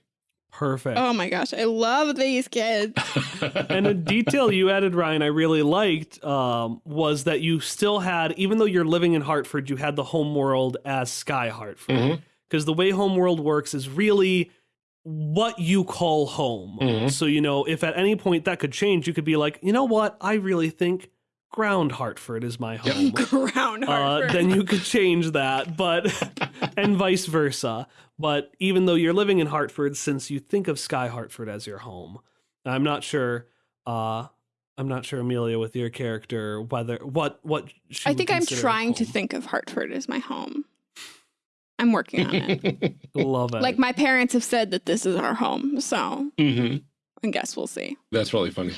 Perfect. Oh my gosh, I love these kids. and a detail you added, Ryan, I really liked um, was that you still had, even though you're living in Hartford, you had the home world as Sky Hartford. Because the way home world works is really what you call home. Mhm. So, you know, if at any point that could change, you could be like, you know what? I really think ground Hartford is my home. Ground Uh, Hartford. then you could change that, but and vice versa. But even though you're living in Hartford, since you think of Sky Hartford as your home, I'm not sure. Uh, I'm not sure, Amelia, with your character, whether what what she I think I'm trying to think of Hartford as my home. I'm working on it. Love it. like my parents have said that this is our home, so hmm I guess we'll see. That's really funny.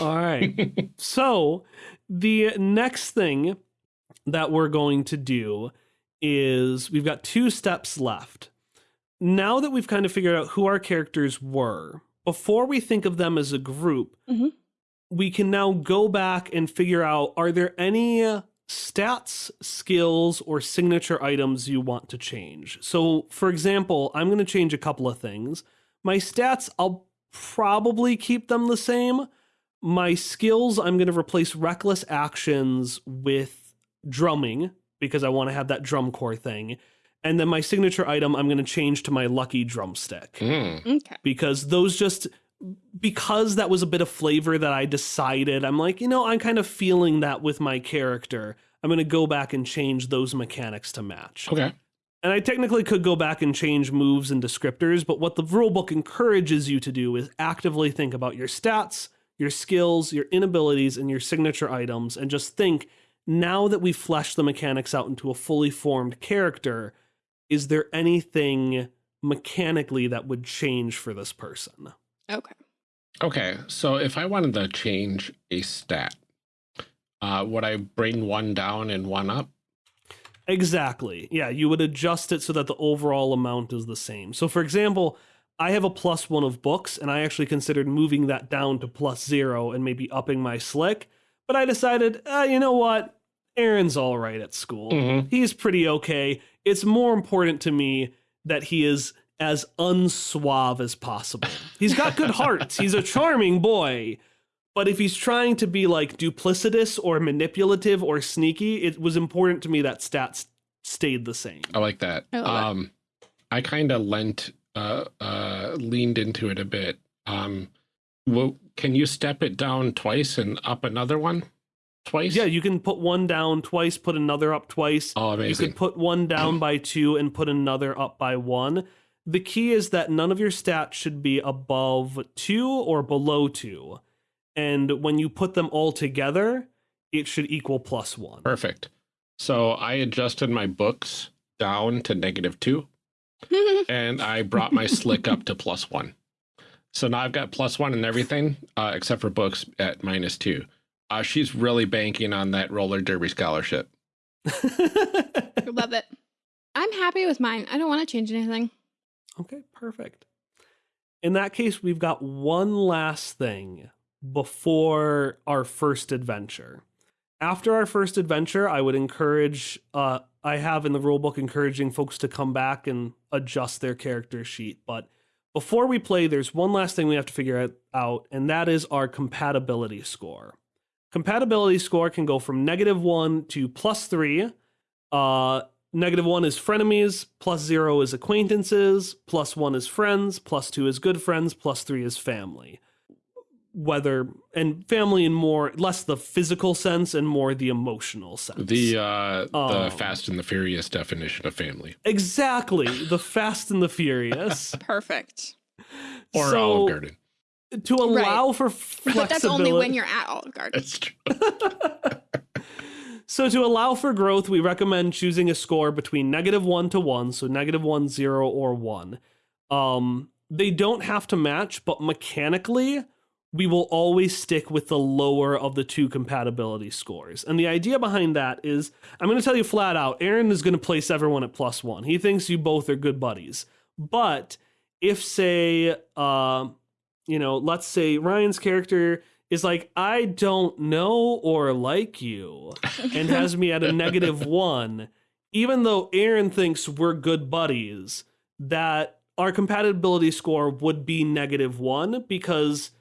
All right. so the next thing that we're going to do is we've got two steps left. Now that we've kind of figured out who our characters were, before we think of them as a group, Mhm. we can now go back and figure out are there any uh, stats, skills, or signature items you want to change? So, for example, I'm going to change a couple of things. My stats, I'll probably keep them the same. My skills, I'm going to replace reckless actions with drumming because I want to have that drum corps thing. And then my signature item, I'm going to change to my lucky drumstick Mm. Okay. because those just because that was a bit of flavor that I decided I'm like, you know, I'm kind of feeling that with my character. I'm going to go back and change those mechanics to match. Okay. And I technically could go back and change moves and descriptors, but what the rulebook encourages you to do is actively think about your stats, your skills, your inabilities, and your signature items, and just think now that we've fleshed the mechanics out into a fully formed character, is there anything mechanically that would change for this person? Okay. Okay. So if I wanted to change a stat, uh, would I bring one down and one up? Exactly. Yeah, you would adjust it so that the overall amount is the same. So, for example, I have a plus one of books, and I actually considered moving that down to plus zero and maybe upping my slick. But I decided, uh, you know what? Aaron's all right at school. Mhm. He's pretty okay. It's more important to me that he is as unsuave as possible. He's got good hearts. He's a charming boy. But if he's trying to be like duplicitous or manipulative or sneaky, it was important to me that stats stayed the same. I like that. I love it. um, I kind of lent, uh, uh, leaned into it a bit. Um, well, can you step it down twice and up another one twice? Yeah, you can put one down twice, put another up twice. Oh, amazing. You could put one down by two and put another up by one. The key is that none of your stats should be above two or below two. And when you put them all together, it should equal plus one. Perfect. So I adjusted my books down to negative two, and I brought my slick up to plus one. So now I've got plus one and everything, uh, except for books at minus two. Uh, she's really banking on that roller derby scholarship. I love it. I'm happy with mine. I don't want to change anything. Okay, perfect. In that case, we've got one last thing before our first adventure. After our first adventure, I would encourage, uh, I have in the rulebook encouraging folks to come back and adjust their character sheet. But before we play, there's one last thing we have to figure out- and that is our compatibility score. Compatibility score can go from negative one to plus three. Uh, Negative one is frenemies, plus zero is acquaintances, plus one is friends, plus two is good friends, plus three is family. Whether and family in more less the physical sense and more the emotional sense. The uh, the Um, Fast and the Furious definition of family, exactly the Fast and the Furious. Perfect. or so Olive Garden. to allow for flexibility. But that's only when you're at Olive Garden. That's true. So to allow for growth, we recommend choosing a score between negative one to one, so negative one, zero, or one. Um, they don't have to match, but mechanically, we will always stick with the lower of the two compatibility scores. And the idea behind that is, I'm going to tell you flat out, Aaron is going to place everyone at plus one. He thinks you both are good buddies. But if, say, uh, you know, let's say Ryan's character is like, I don't know or like you, and has me at a negative one, even though Aaron thinks we're good buddies, that our compatibility score would be negative one because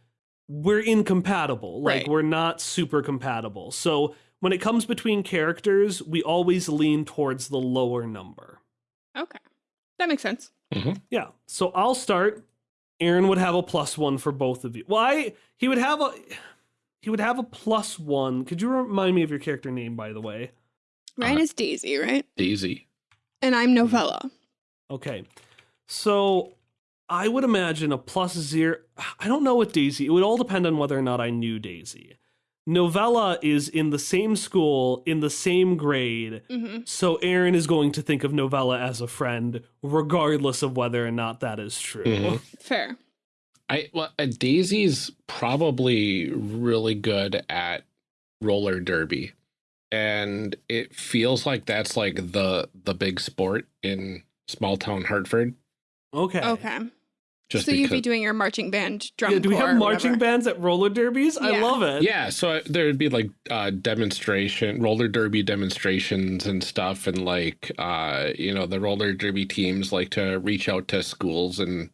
we're incompatible. Like, Right. we're not super compatible. So when it comes between characters, we always lean towards the lower number. Okay. That makes sense. Yeah. So I'll start. Aaron would have a plus one for both of you. Well, he would have a he would have a plus one. Could you remind me of your character name, by the way? Ryan Uh, is Daisy, right? Daisy. And I'm Novella. Okay. So I would imagine a plus zero. I don't know what Daisy. It would all depend on whether or not I knew Daisy. Novella is in the same school, in the same grade. hmm So Aaron is going to think of Novella as a friend, regardless of whether or not that is true. Mhm. Fair. I well, uh, Daisy's probably really good at roller derby, and it feels like that's like the the big sport in small town Hartford. Okay. Okay. Just so you'd be doing your marching band drum Yeah, do we have marching whatever. bands at roller derbies? I love it. Yeah, so there'd be like uh demonstration, roller derby demonstrations and stuff and like uh you know, the roller derby teams like to reach out to schools and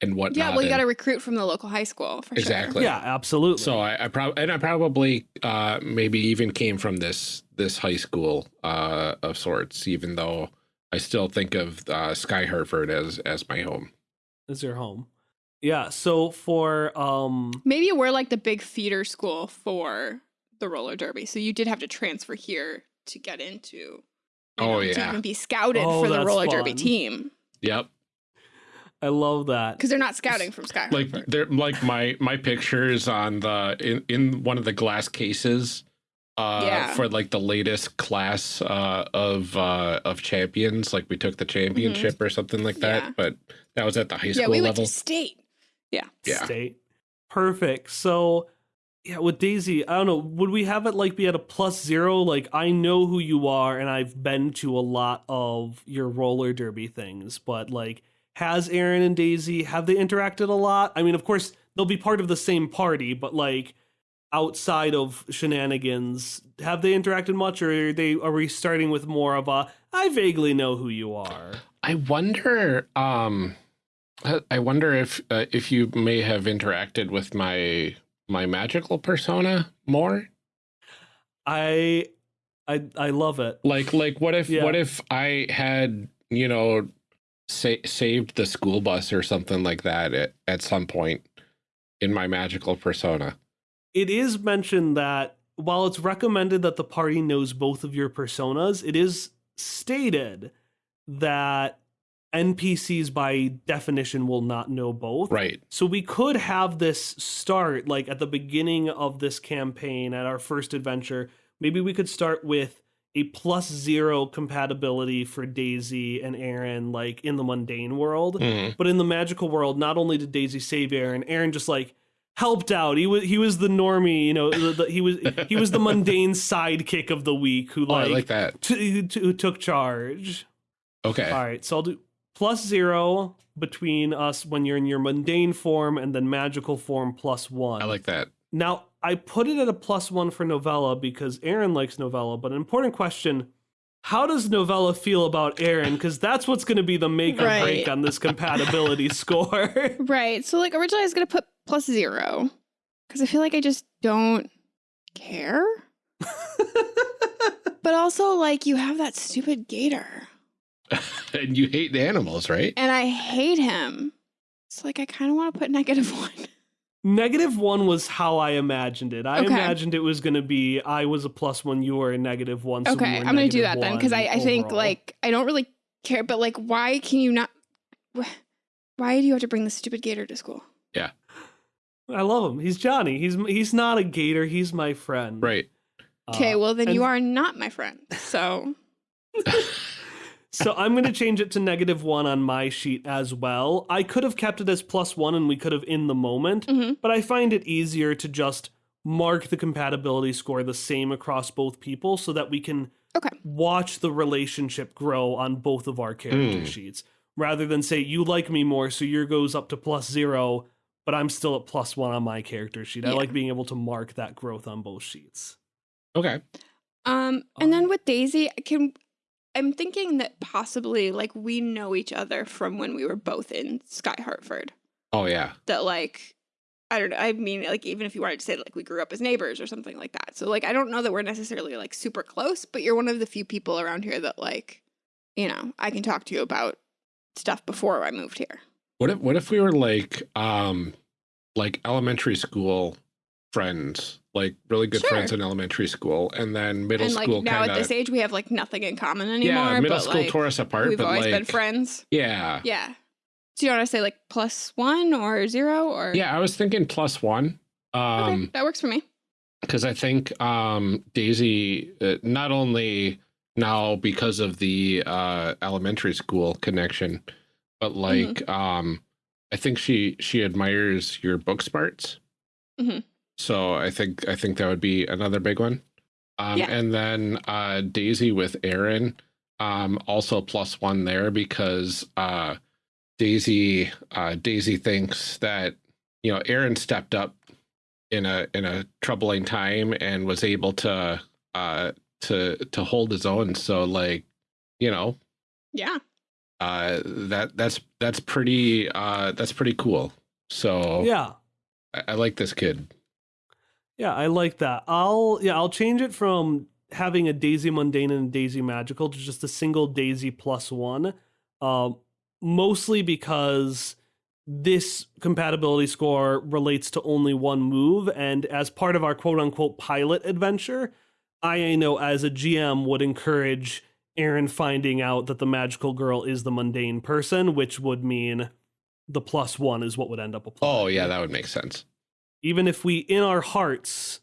and whatnot. Yeah, well, you got to recruit from the local high school for Exactly. Yeah, absolutely. So I, I probably and I probably uh maybe even came from this this high school uh of sorts, even though I still think of uh Sky Hartford as as my home. Is your home. Yeah. So for um. Maybe we're like the big feeder school for the roller derby. So you did have to transfer here to get into. you Oh, To yeah. even be scouted Oh, for the that's roller derby team Yep. I love that. because they're not scouting from Sky. like they're like my my pictures on the in in one of the glass cases uh Yeah. for like the latest class uh of uh of champions like we took the championship or something like that Mm-hmm. Yeah. but that was at the high school yeah, school we went level to state. Yeah. yeah State. Perfect. So yeah, with Daisy, I don't know. Would we have it like be at a plus zero? Like I know who you are, and I've been to a lot of your roller derby things, but like, has Aaron and Daisy have they interacted a lot? I mean, of course they'll be part of the same party, but like outside of shenanigans, have they interacted much, or are they are we starting with more of a I vaguely know who you are? i wonder um I- wonder if uh, if you may have interacted with my my magical persona more I I I love it. like like what if Yeah. what if i had you know sa- saved the school bus or something like that at, at some point in my magical persona it is mentioned that while it's recommended that the party knows both of your personas, it is stated that NPCs by definition will not know both. right So we could have this start like at the beginning of this campaign at our first adventure. Maybe we could start with a plus zero compatibility for Daisy and Aaron, like in the mundane world. Mhm. But in the magical world, not only did Daisy save Aaron, Aaron just like helped out. He was he was the normie, you know. The, the, he was he was the mundane sidekick of the week who oh, i like, like that t- t- who took charge. okay All right, so I'll do plus zero between us when you're in your mundane form, and then magical form plus one. i like that Now I put it at a plus one for Novella because Aaron likes Novella. But an important question: How does Novella feel about Aaron? Because that's what's going to be the make or break on this compatibility score. Right. So like originally I was gonna put plus zero because I feel like I just don't care. but also like you have that stupid gator, and you hate the animals right and I hate him. So like I kind of want to put negative one. Negative one was how I imagined it. I Okay. imagined it was going to be I was a plus one, you were a negative one. so okay, were I'm gonna do that then because I, I think like I don't really care. But like, why can you not? Why do you have to bring the stupid gator to school? I love him. He's Johnny. He's he's not a gator. He's my friend. right Okay, Uh, well then you are not my friend. So So I'm going to change it to negative one on my sheet as well. I could have kept it as plus one and we could have in the moment, Mhm. but I find it easier to just mark the compatibility score the same across both people so that we can Okay. watch the relationship grow on both of our character Hmm. sheets rather than say you like me more so your goes up to plus zero but i'm still at plus one on my character sheet i like being able to mark that growth on both sheets okay Um, and then Um, with Daisy, I can I'm thinking that possibly like we know each other from when we were both in Sky Hartford. oh yeah That like I don't know. I mean, like even if you wanted to say that, like we grew up as neighbors or something like that. So like I don't know that we're necessarily like super close, but you're one of the few people around here that like, you know, I can talk to you about stuff before I moved here. What if what if we were like um like elementary school friends like really good Sure. friends in elementary school and then middle and like school now kind at this age, we have like nothing in common anymore. yeah middle but, school like, tore us apart We've always like been friends. yeah Yeah. So you want to say like plus one or zero or yeah i was thinking plus one Okay, um that works for me. because i think um daisy uh, not only now because of the uh elementary school connection but Mm-hmm. like um I think she she admires your book smarts. Mhm. So I think I think that would be another big one. Um, Yeah. And then uh, Daisy with Aaron, um, also plus one there because uh, Daisy uh, Daisy thinks that you know Aaron stepped up in a in a troubling time and was able to uh, to to hold his own. So like you know Yeah. Uh, that that's that's pretty uh, that's pretty cool. So Yeah. I, I like this kid. Yeah, I like that. I'll yeah, I'll change it from having a Daisy mundane and a Daisy magical to just a single Daisy plus one. Um, mostly because this compatibility score relates to only one move, and as part of our quote unquote pilot adventure, I know as a GM would encourage Aaron finding out that the magical girl is the mundane person, which would mean the plus one is what would end up applying Oh yeah, that would make sense. even if we in our hearts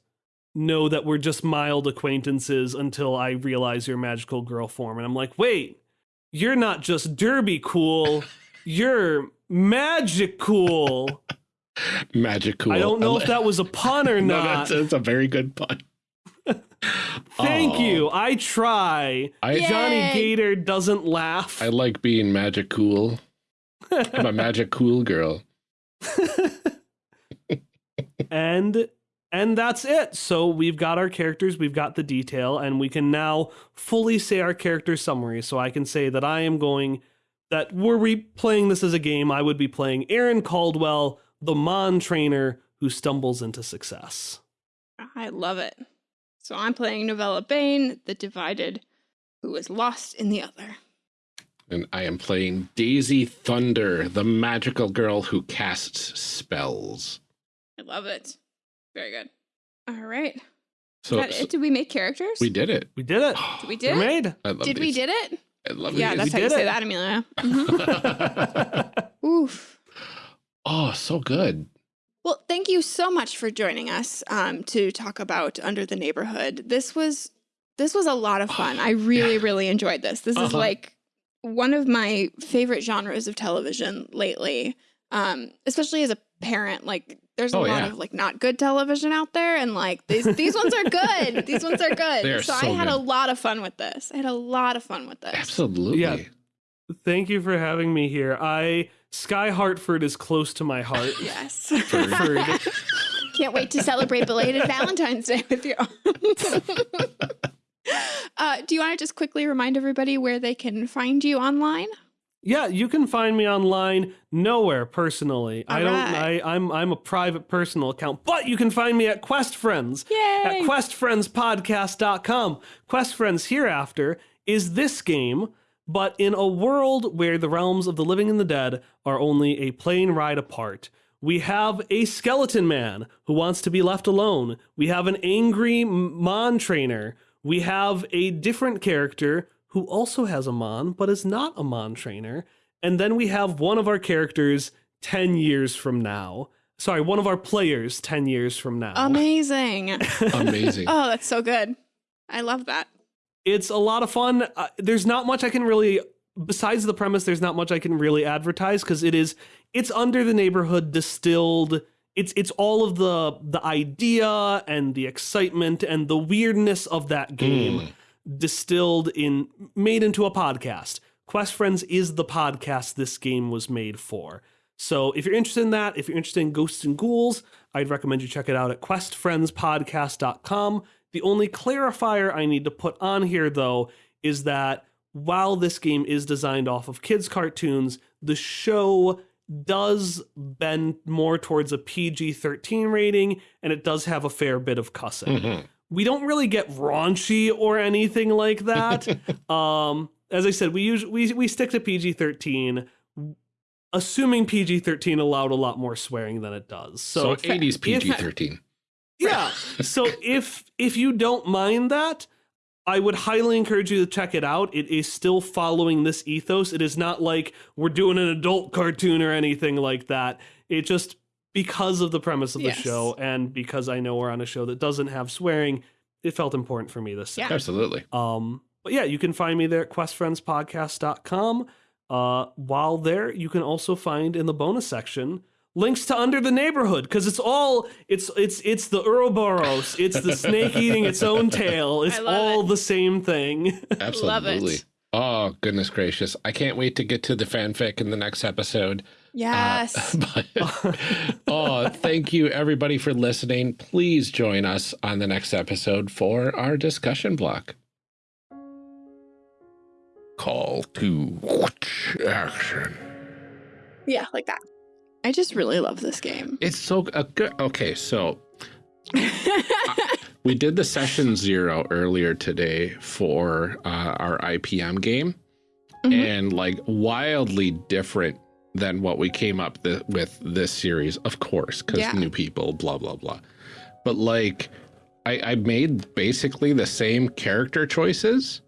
know that we're just mild acquaintances until I realize your magical girl form. And I'm like, wait, you're not just derby cool, you're magic cool. Magic cool. I don't know if that was a pun or no, not. that's, that's a very good pun. Thank Oh, you. I try. I Johnny Gator doesn't laugh. I like being magic cool. I'm a magic cool girl. and and that's it so we've got our characters we've got the detail and we can now fully say our character summary so i can say that i am going that were we playing this as a game i would be playing aaron caldwell the mon trainer who stumbles into success I love it. So I'm playing Novella Bane, the divided, who is lost in the other. And I am playing Daisy Thunder, the magical girl who casts spells. I love it. Very good. All right. So, That so it? Did we make characters? we did it. we did it We did. it? made I love Did we did it? I love Yeah, these. that's how We you did say that, Amelia. Mhm. Oof. oh, so good. Well, thank you so much for joining us um, to talk about Under the Neighborhood. This was this was a lot of fun. I really, really enjoyed this. This is Uh-huh. like one of my favorite genres of television lately. Um, especially as a parent, like there's a Oh, lot yeah. of like not good television out there, and like these these ones are good. These ones are good. Are so, I so had a lot of fun with this. I had a lot of fun with this. Absolutely. Yeah. thank you for having me here i sky hartford is close to my heart Yes. Can't wait to celebrate belated Valentine's Day with you. uh, do you want to just quickly remind everybody where they can find you online? Yeah, you can find me online nowhere personally. I don't. I I'm I'm a private personal account, but you can find me at Quest Friends Yay! at questfriendspodcast.com. Quest Friends hereafter is this game, but in a world where the realms of the living and the dead are only a plane ride apart. We have a skeleton man who wants to be left alone. We have an angry m- Mon trainer. We have a different character who also has a Mon, but is not a Mon trainer. And then we have one of our characters 10 years from now. Sorry, one of our players 10 years from now. Amazing. Amazing. oh, that's so good. I love that. It's a lot of fun. Uh, there's not much I can really, besides the premise, there's not much I can really advertise because it is, it's under the neighborhood distilled. It's it's all of the the idea and the excitement and the weirdness of that game distilled in made into a podcast. Quest Friends is the podcast this game was made for. So if you're interested in that, if you're interested in ghosts and ghouls, I'd recommend you check it out at questfriendspodcast.com. The only clarifier I need to put on here though is that while this game is designed off of kids cartoons, the show does bend more towards a PG-13 rating and it does have a fair bit of cussing Mhm. we don't really get raunchy or anything like that. um, as I said, we usually we, we stick to PG thirteen, assuming PG thirteen allowed a lot more swearing than it does. So, So, 80s PG 13. Yeah, so if if you don't mind that, I would highly encourage you to check it out. It is still following this ethos. It is not like we're doing an adult cartoon or anything like that. It just because of the premise of the Yes. show and because I know we're on a show that doesn't have swearing, it felt important for me to say. Yeah. Absolutely. Um, but yeah, you can find me there at questfriendspodcast.com. Uh, while there, you can also find in the bonus section links to Under the Neighborhood because it's all it's it's it's the Ouroboros, it's the snake eating its own tail. It's all it. the same thing. Absolutely. Oh, goodness gracious. I can't wait to get to the fanfic in the next episode. Uh, yes. But, oh, thank you everybody for listening. Please join us on the next episode for our discussion block. Call to action. yeah, like that. I just really love this game. It's so uh, good. Okay, so we did the session zero earlier today for uh, our IPM game, Mhm. and like wildly different than what we came up th with this series, of course, because Yeah. new people, blah blah blah. But like, I, I made basically the same character choices,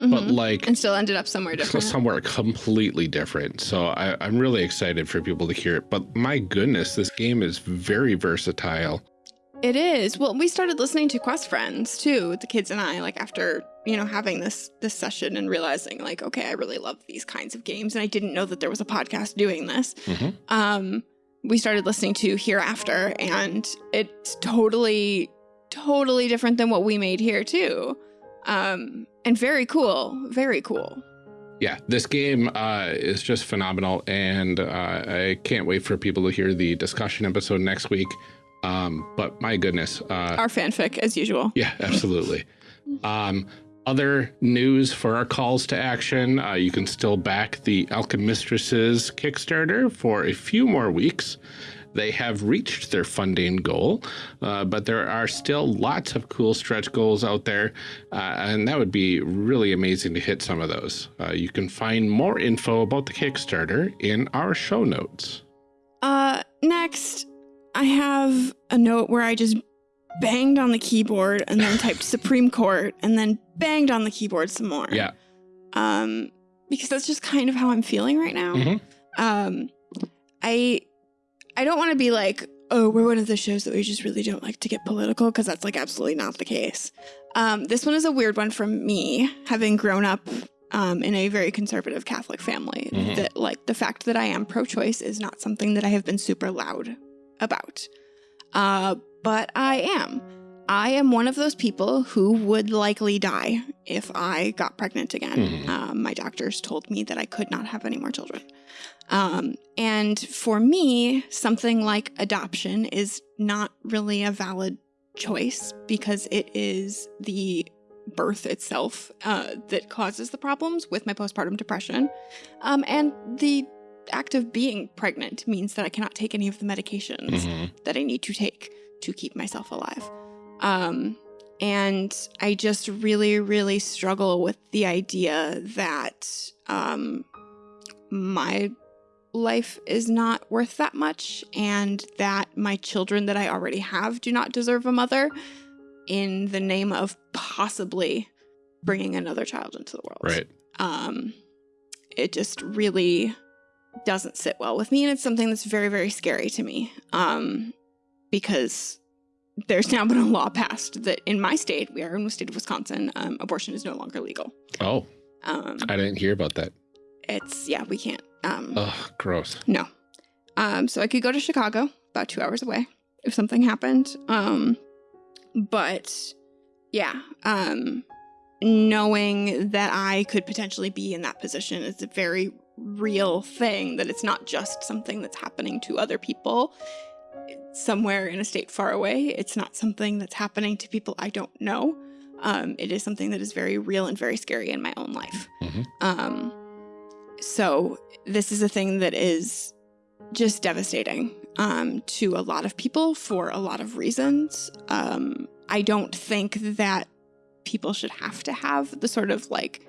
but Mhm. like and still ended up somewhere different. somewhere completely different. So I, I'm really excited for people to hear it. But my goodness, this game is very versatile. It is. Well, we started listening to Quest Friends too, the kids and I, like after, you know, having this this session and realizing like, okay, I really love these kinds of games. And I didn't know that there was a podcast doing this. Mhm. Um, we started listening to Hereafter, and it's totally, totally different than what we made here too. Um, and very cool. Very cool. Yeah, this game uh, is just phenomenal, and uh, I can't wait for people to hear the discussion episode next week. Um, but my goodness, uh, Our fanfic, as usual. yeah, absolutely. Um, other news for our calls to action, uh, you can still back the Alchemistresses Kickstarter for a few more weeks. They have reached their funding goal, uh, but there are still lots of cool stretch goals out there, uh, and that would be really amazing to hit some of those. Uh, you can find more info about the Kickstarter in our show notes. Uh, next, I have a note where I just banged on the keyboard and then typed Supreme Court and then banged on the keyboard some more. Yeah. Um, because that's just kind of how I'm feeling right now. Mhm. Um, I, I don't want to be like, oh, we're one of the shows that we just really don't like to get political because that's like absolutely not the case. Um, this one is a weird one from me, having grown up um, in a very conservative Catholic family. Mhm. That like the fact that I am pro-choice is not something that I have been super loud about. Uh, but I am. I am one of those people who would likely die if I got pregnant again. Mhm. Um, my doctors told me that I could not have any more children. Um, and for me, something like adoption is not really a valid choice because it is the birth itself uh, that causes the problems with my postpartum depression. Um, and the act of being pregnant means that I cannot take any of the medications Mhm. that I need to take to keep myself alive. Um, and I just really, really struggle with the idea that um, my life is not worth that much and that my children that I already have do not deserve a mother in the name of possibly bringing another child into the world Right. um, it just really doesn't sit well with me and it's something that's very very scary to me um, because there's now been a law passed that in my state we are in the state of wisconsin um, abortion is no longer legal Oh, um, I didn't hear about that. it's yeah we can't um, Ugh, gross. no um, so i could go to chicago about two hours away if something happened um, but yeah um, knowing that I could potentially be in that position is a very real thing, that it's not just something that's happening to other people somewhere in a state far away. It's not something that's happening to people I don't know. Um, it is something that is very real and very scary in my own life. Mhm. Um, so, this is a thing that is just devastating um, to a lot of people for a lot of reasons. Um, I don't think that people should have to have the sort of like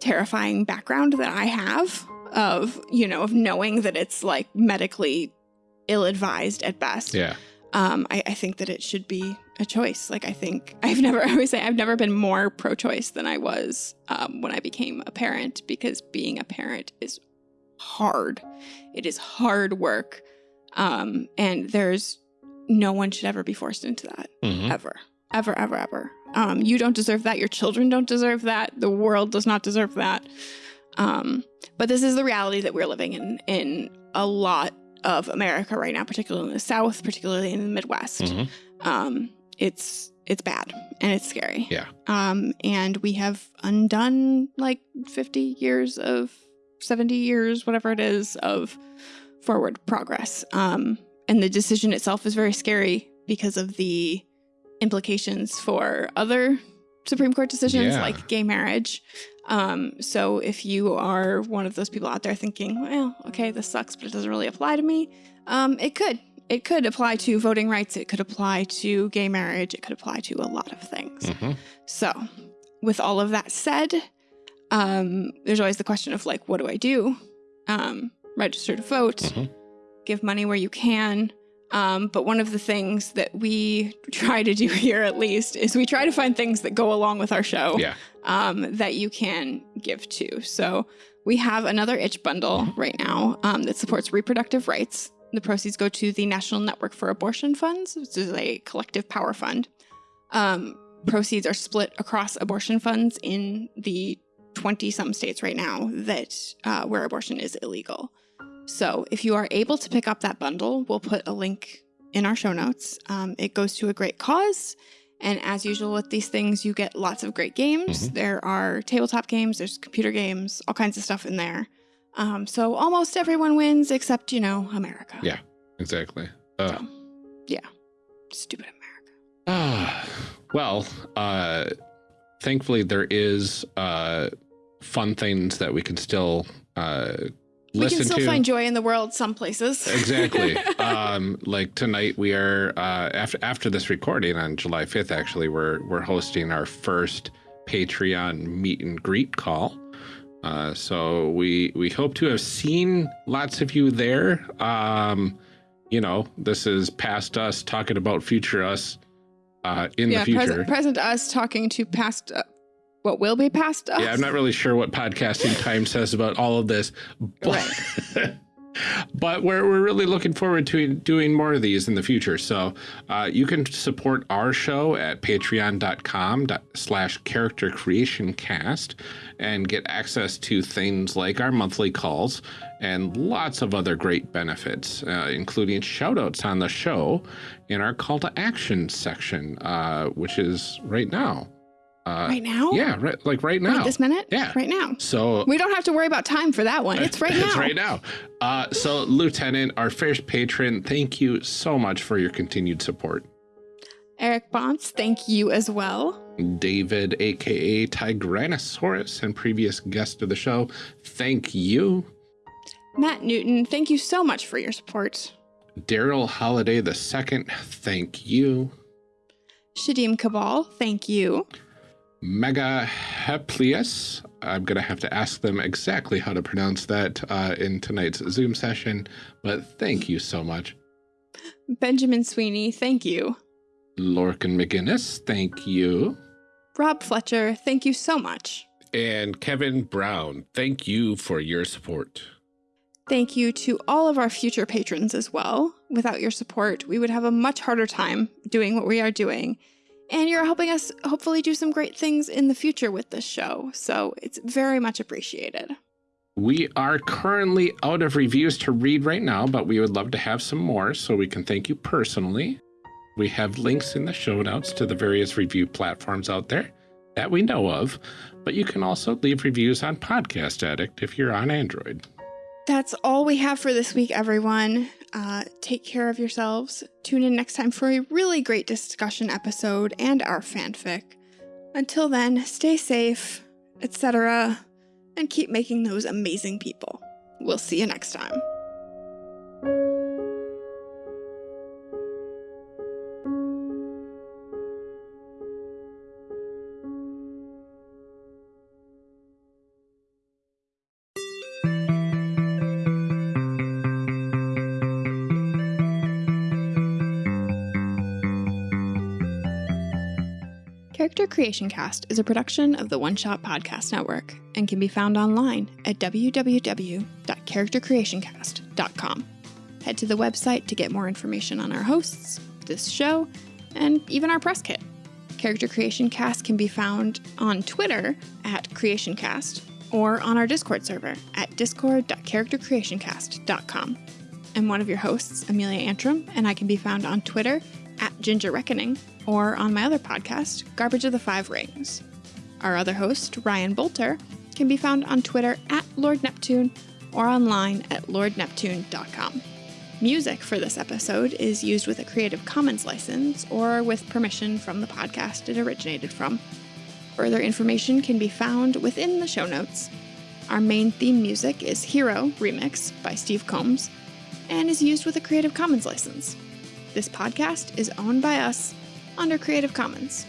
terrifying background that I have of, you know, of knowing that it's like medically ill advised at best. Yeah. Um, I, I think that it should be a choice. Like, I think I've never, I always say, I've never been more pro choice than I was um, when I became a parent because being a parent is hard. It is hard work. Um, and there's no one should ever be forced into that Mhm. ever, ever, ever, ever. Um, you don't deserve that. Your children don't deserve that. The world does not deserve that. Um, but this is the reality that we're living in in a lot of America right now, particularly in the South, particularly in the Midwest. Mhm. Um, it's it's bad and it's scary. Yeah. Um, and we have undone like 50 years of 70 years, whatever it is, of forward progress. Um, and the decision itself is very scary because of the implications for other Supreme Court decisions Yeah. like gay marriage. Um, so if you are one of those people out there thinking, well, okay, this sucks, but it doesn't really apply to me, um, it could. It could apply to voting rights. It could apply to gay marriage. It could apply to a lot of things. Mhm. So, with all of that said, um, there's always the question of like, what do I do? Um, register to vote, Mhm. give money where you can. Um, but one of the things that we try to do here, at least, is we try to find things that go along with our show Yeah. um, that you can give to. So we have another itch bundle right now um, that supports reproductive rights. The proceeds go to the National Network for Abortion Funds, which is a collective power fund. Um, proceeds are split across abortion funds in the 20 some states right now that uh, where abortion is illegal. So if you are able to pick up that bundle, we'll put a link in our show notes. Um, it goes to a great cause. And as usual with these things, you get lots of great games. There are tabletop games, there's computer games, all kinds of stuff in there. Um, so almost everyone wins except, you know, America. Yeah. Exactly. Uh, So, yeah. Stupid America. Ah, well, uh, thankfully there is uh, fun things that we can still uh, We can still to. find joy in the world some places. exactly. um, like tonight, we are uh, after after this recording on July fifth. Actually, we're we're hosting our first Patreon meet and greet call. Uh, so we we hope to have seen lots of you there. Um, you know, this is past us talking about future us uh, in yeah, the future. present, present us talking to past, uh, what will be past us. Yeah, I'm not really sure what podcasting time says about all of this, but, but we're, we're really looking forward to doing more of these in the future. So uh, you can support our show at patreon.com slash character creation cast and get access to things like our monthly calls and lots of other great benefits, uh, including shout outs on the show in our call to action section, uh, which is right now. Uh, Right now? yeah, right, like right now. Right this minute? Yeah. Right now. So We don't have to worry about time for that one. It's right now. it's right now. Uh, so, Lieutenant, our first patron, thank you so much for your continued support. Eric Bonts, thank you as well. David, aka Tigranosaurus, and previous guest of the show, thank you. Matt Newton, thank you so much for your support. Daryl Holiday the second, thank you. Shadim Cabal, thank you. Mega Heplius, I'm going to have to ask them exactly how to pronounce that uh, in tonight's Zoom session, but thank you so much. Benjamin Sweeney, thank you. Lorcan McGinnis, thank you. Rob Fletcher, thank you so much. And Kevin Brown, thank you for your support. Thank you to all of our future patrons as well. Without your support, we would have a much harder time doing what we are doing. And you're helping us hopefully do some great things in the future with this show. So it's very much appreciated. We are currently out of reviews to read right now, but we would love to have some more so we can thank you personally. We have links in the show notes to the various review platforms out there that we know of, but you can also leave reviews on Podcast Addict if you're on Android. That's all we have for this week, everyone. Uh, take care of yourselves. Tune in next time for a really great discussion episode and our fanfic. Until then, stay safe, etc., and keep making those amazing people. We'll see you next time. Character Creation Cast is a production of the One Shot Podcast Network and can be found online at www.charactercreationcast.com. Head to the website to get more information on our hosts, this show, and even our press kit. Character Creation Cast can be found on Twitter at CreationCast or on our Discord server at discord.charactercreationcast.com. I'm one of your hosts, Amelia Antrim, and I can be found on Twitter at Ginger Reckoning or on my other podcast, Garbage of the Five Rings. Our other host, Ryan Boelter, can be found on Twitter at Lord Neptune or online at lordneptune.com. Music for this episode is used with a Creative Commons license or with permission from the podcast it originated from. Further information can be found within the show notes. Our main theme music is Hero Remix by Steve Combs and is used with a Creative Commons license. This podcast is owned by us under Creative Commons.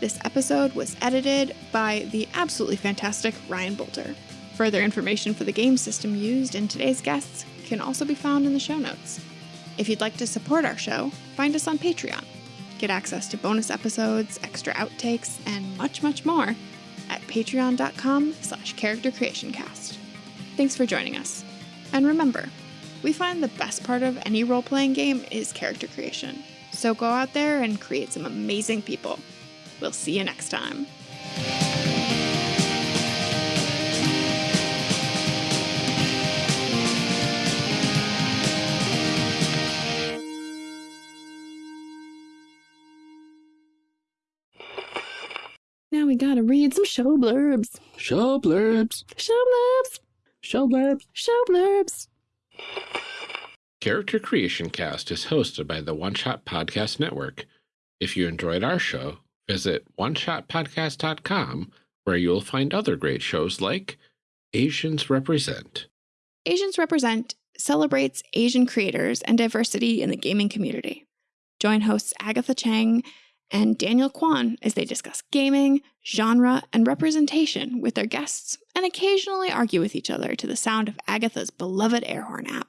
This episode was edited by the absolutely fantastic Ryan Boelter. Further information for the game system used in today's guests can also be found in the show notes. If you'd like to support our show, find us on Patreon. Get access to bonus episodes, extra outtakes, and much, much more at patreon.com slash charactercreationcast. Thanks for joining us. And remember, we find the best part of any role-playing game is character creation. So go out there and create some amazing people. We'll see you next time. Now we gotta read some show blurbs. Show blurbs. Show blurbs. Show blurbs. Show blurbs. Character Creation Cast is hosted by the One Shot Podcast Network. If you enjoyed our show, visit oneshotpodcast.com where you'll find other great shows like Asians Represent. Asians Represent celebrates Asian creators and diversity in the gaming community. Join hosts Agatha Cheng and Daniel Kwan as they discuss gaming, genre, and representation with their guests and occasionally argue with each other to the sound of Agatha's beloved air horn app.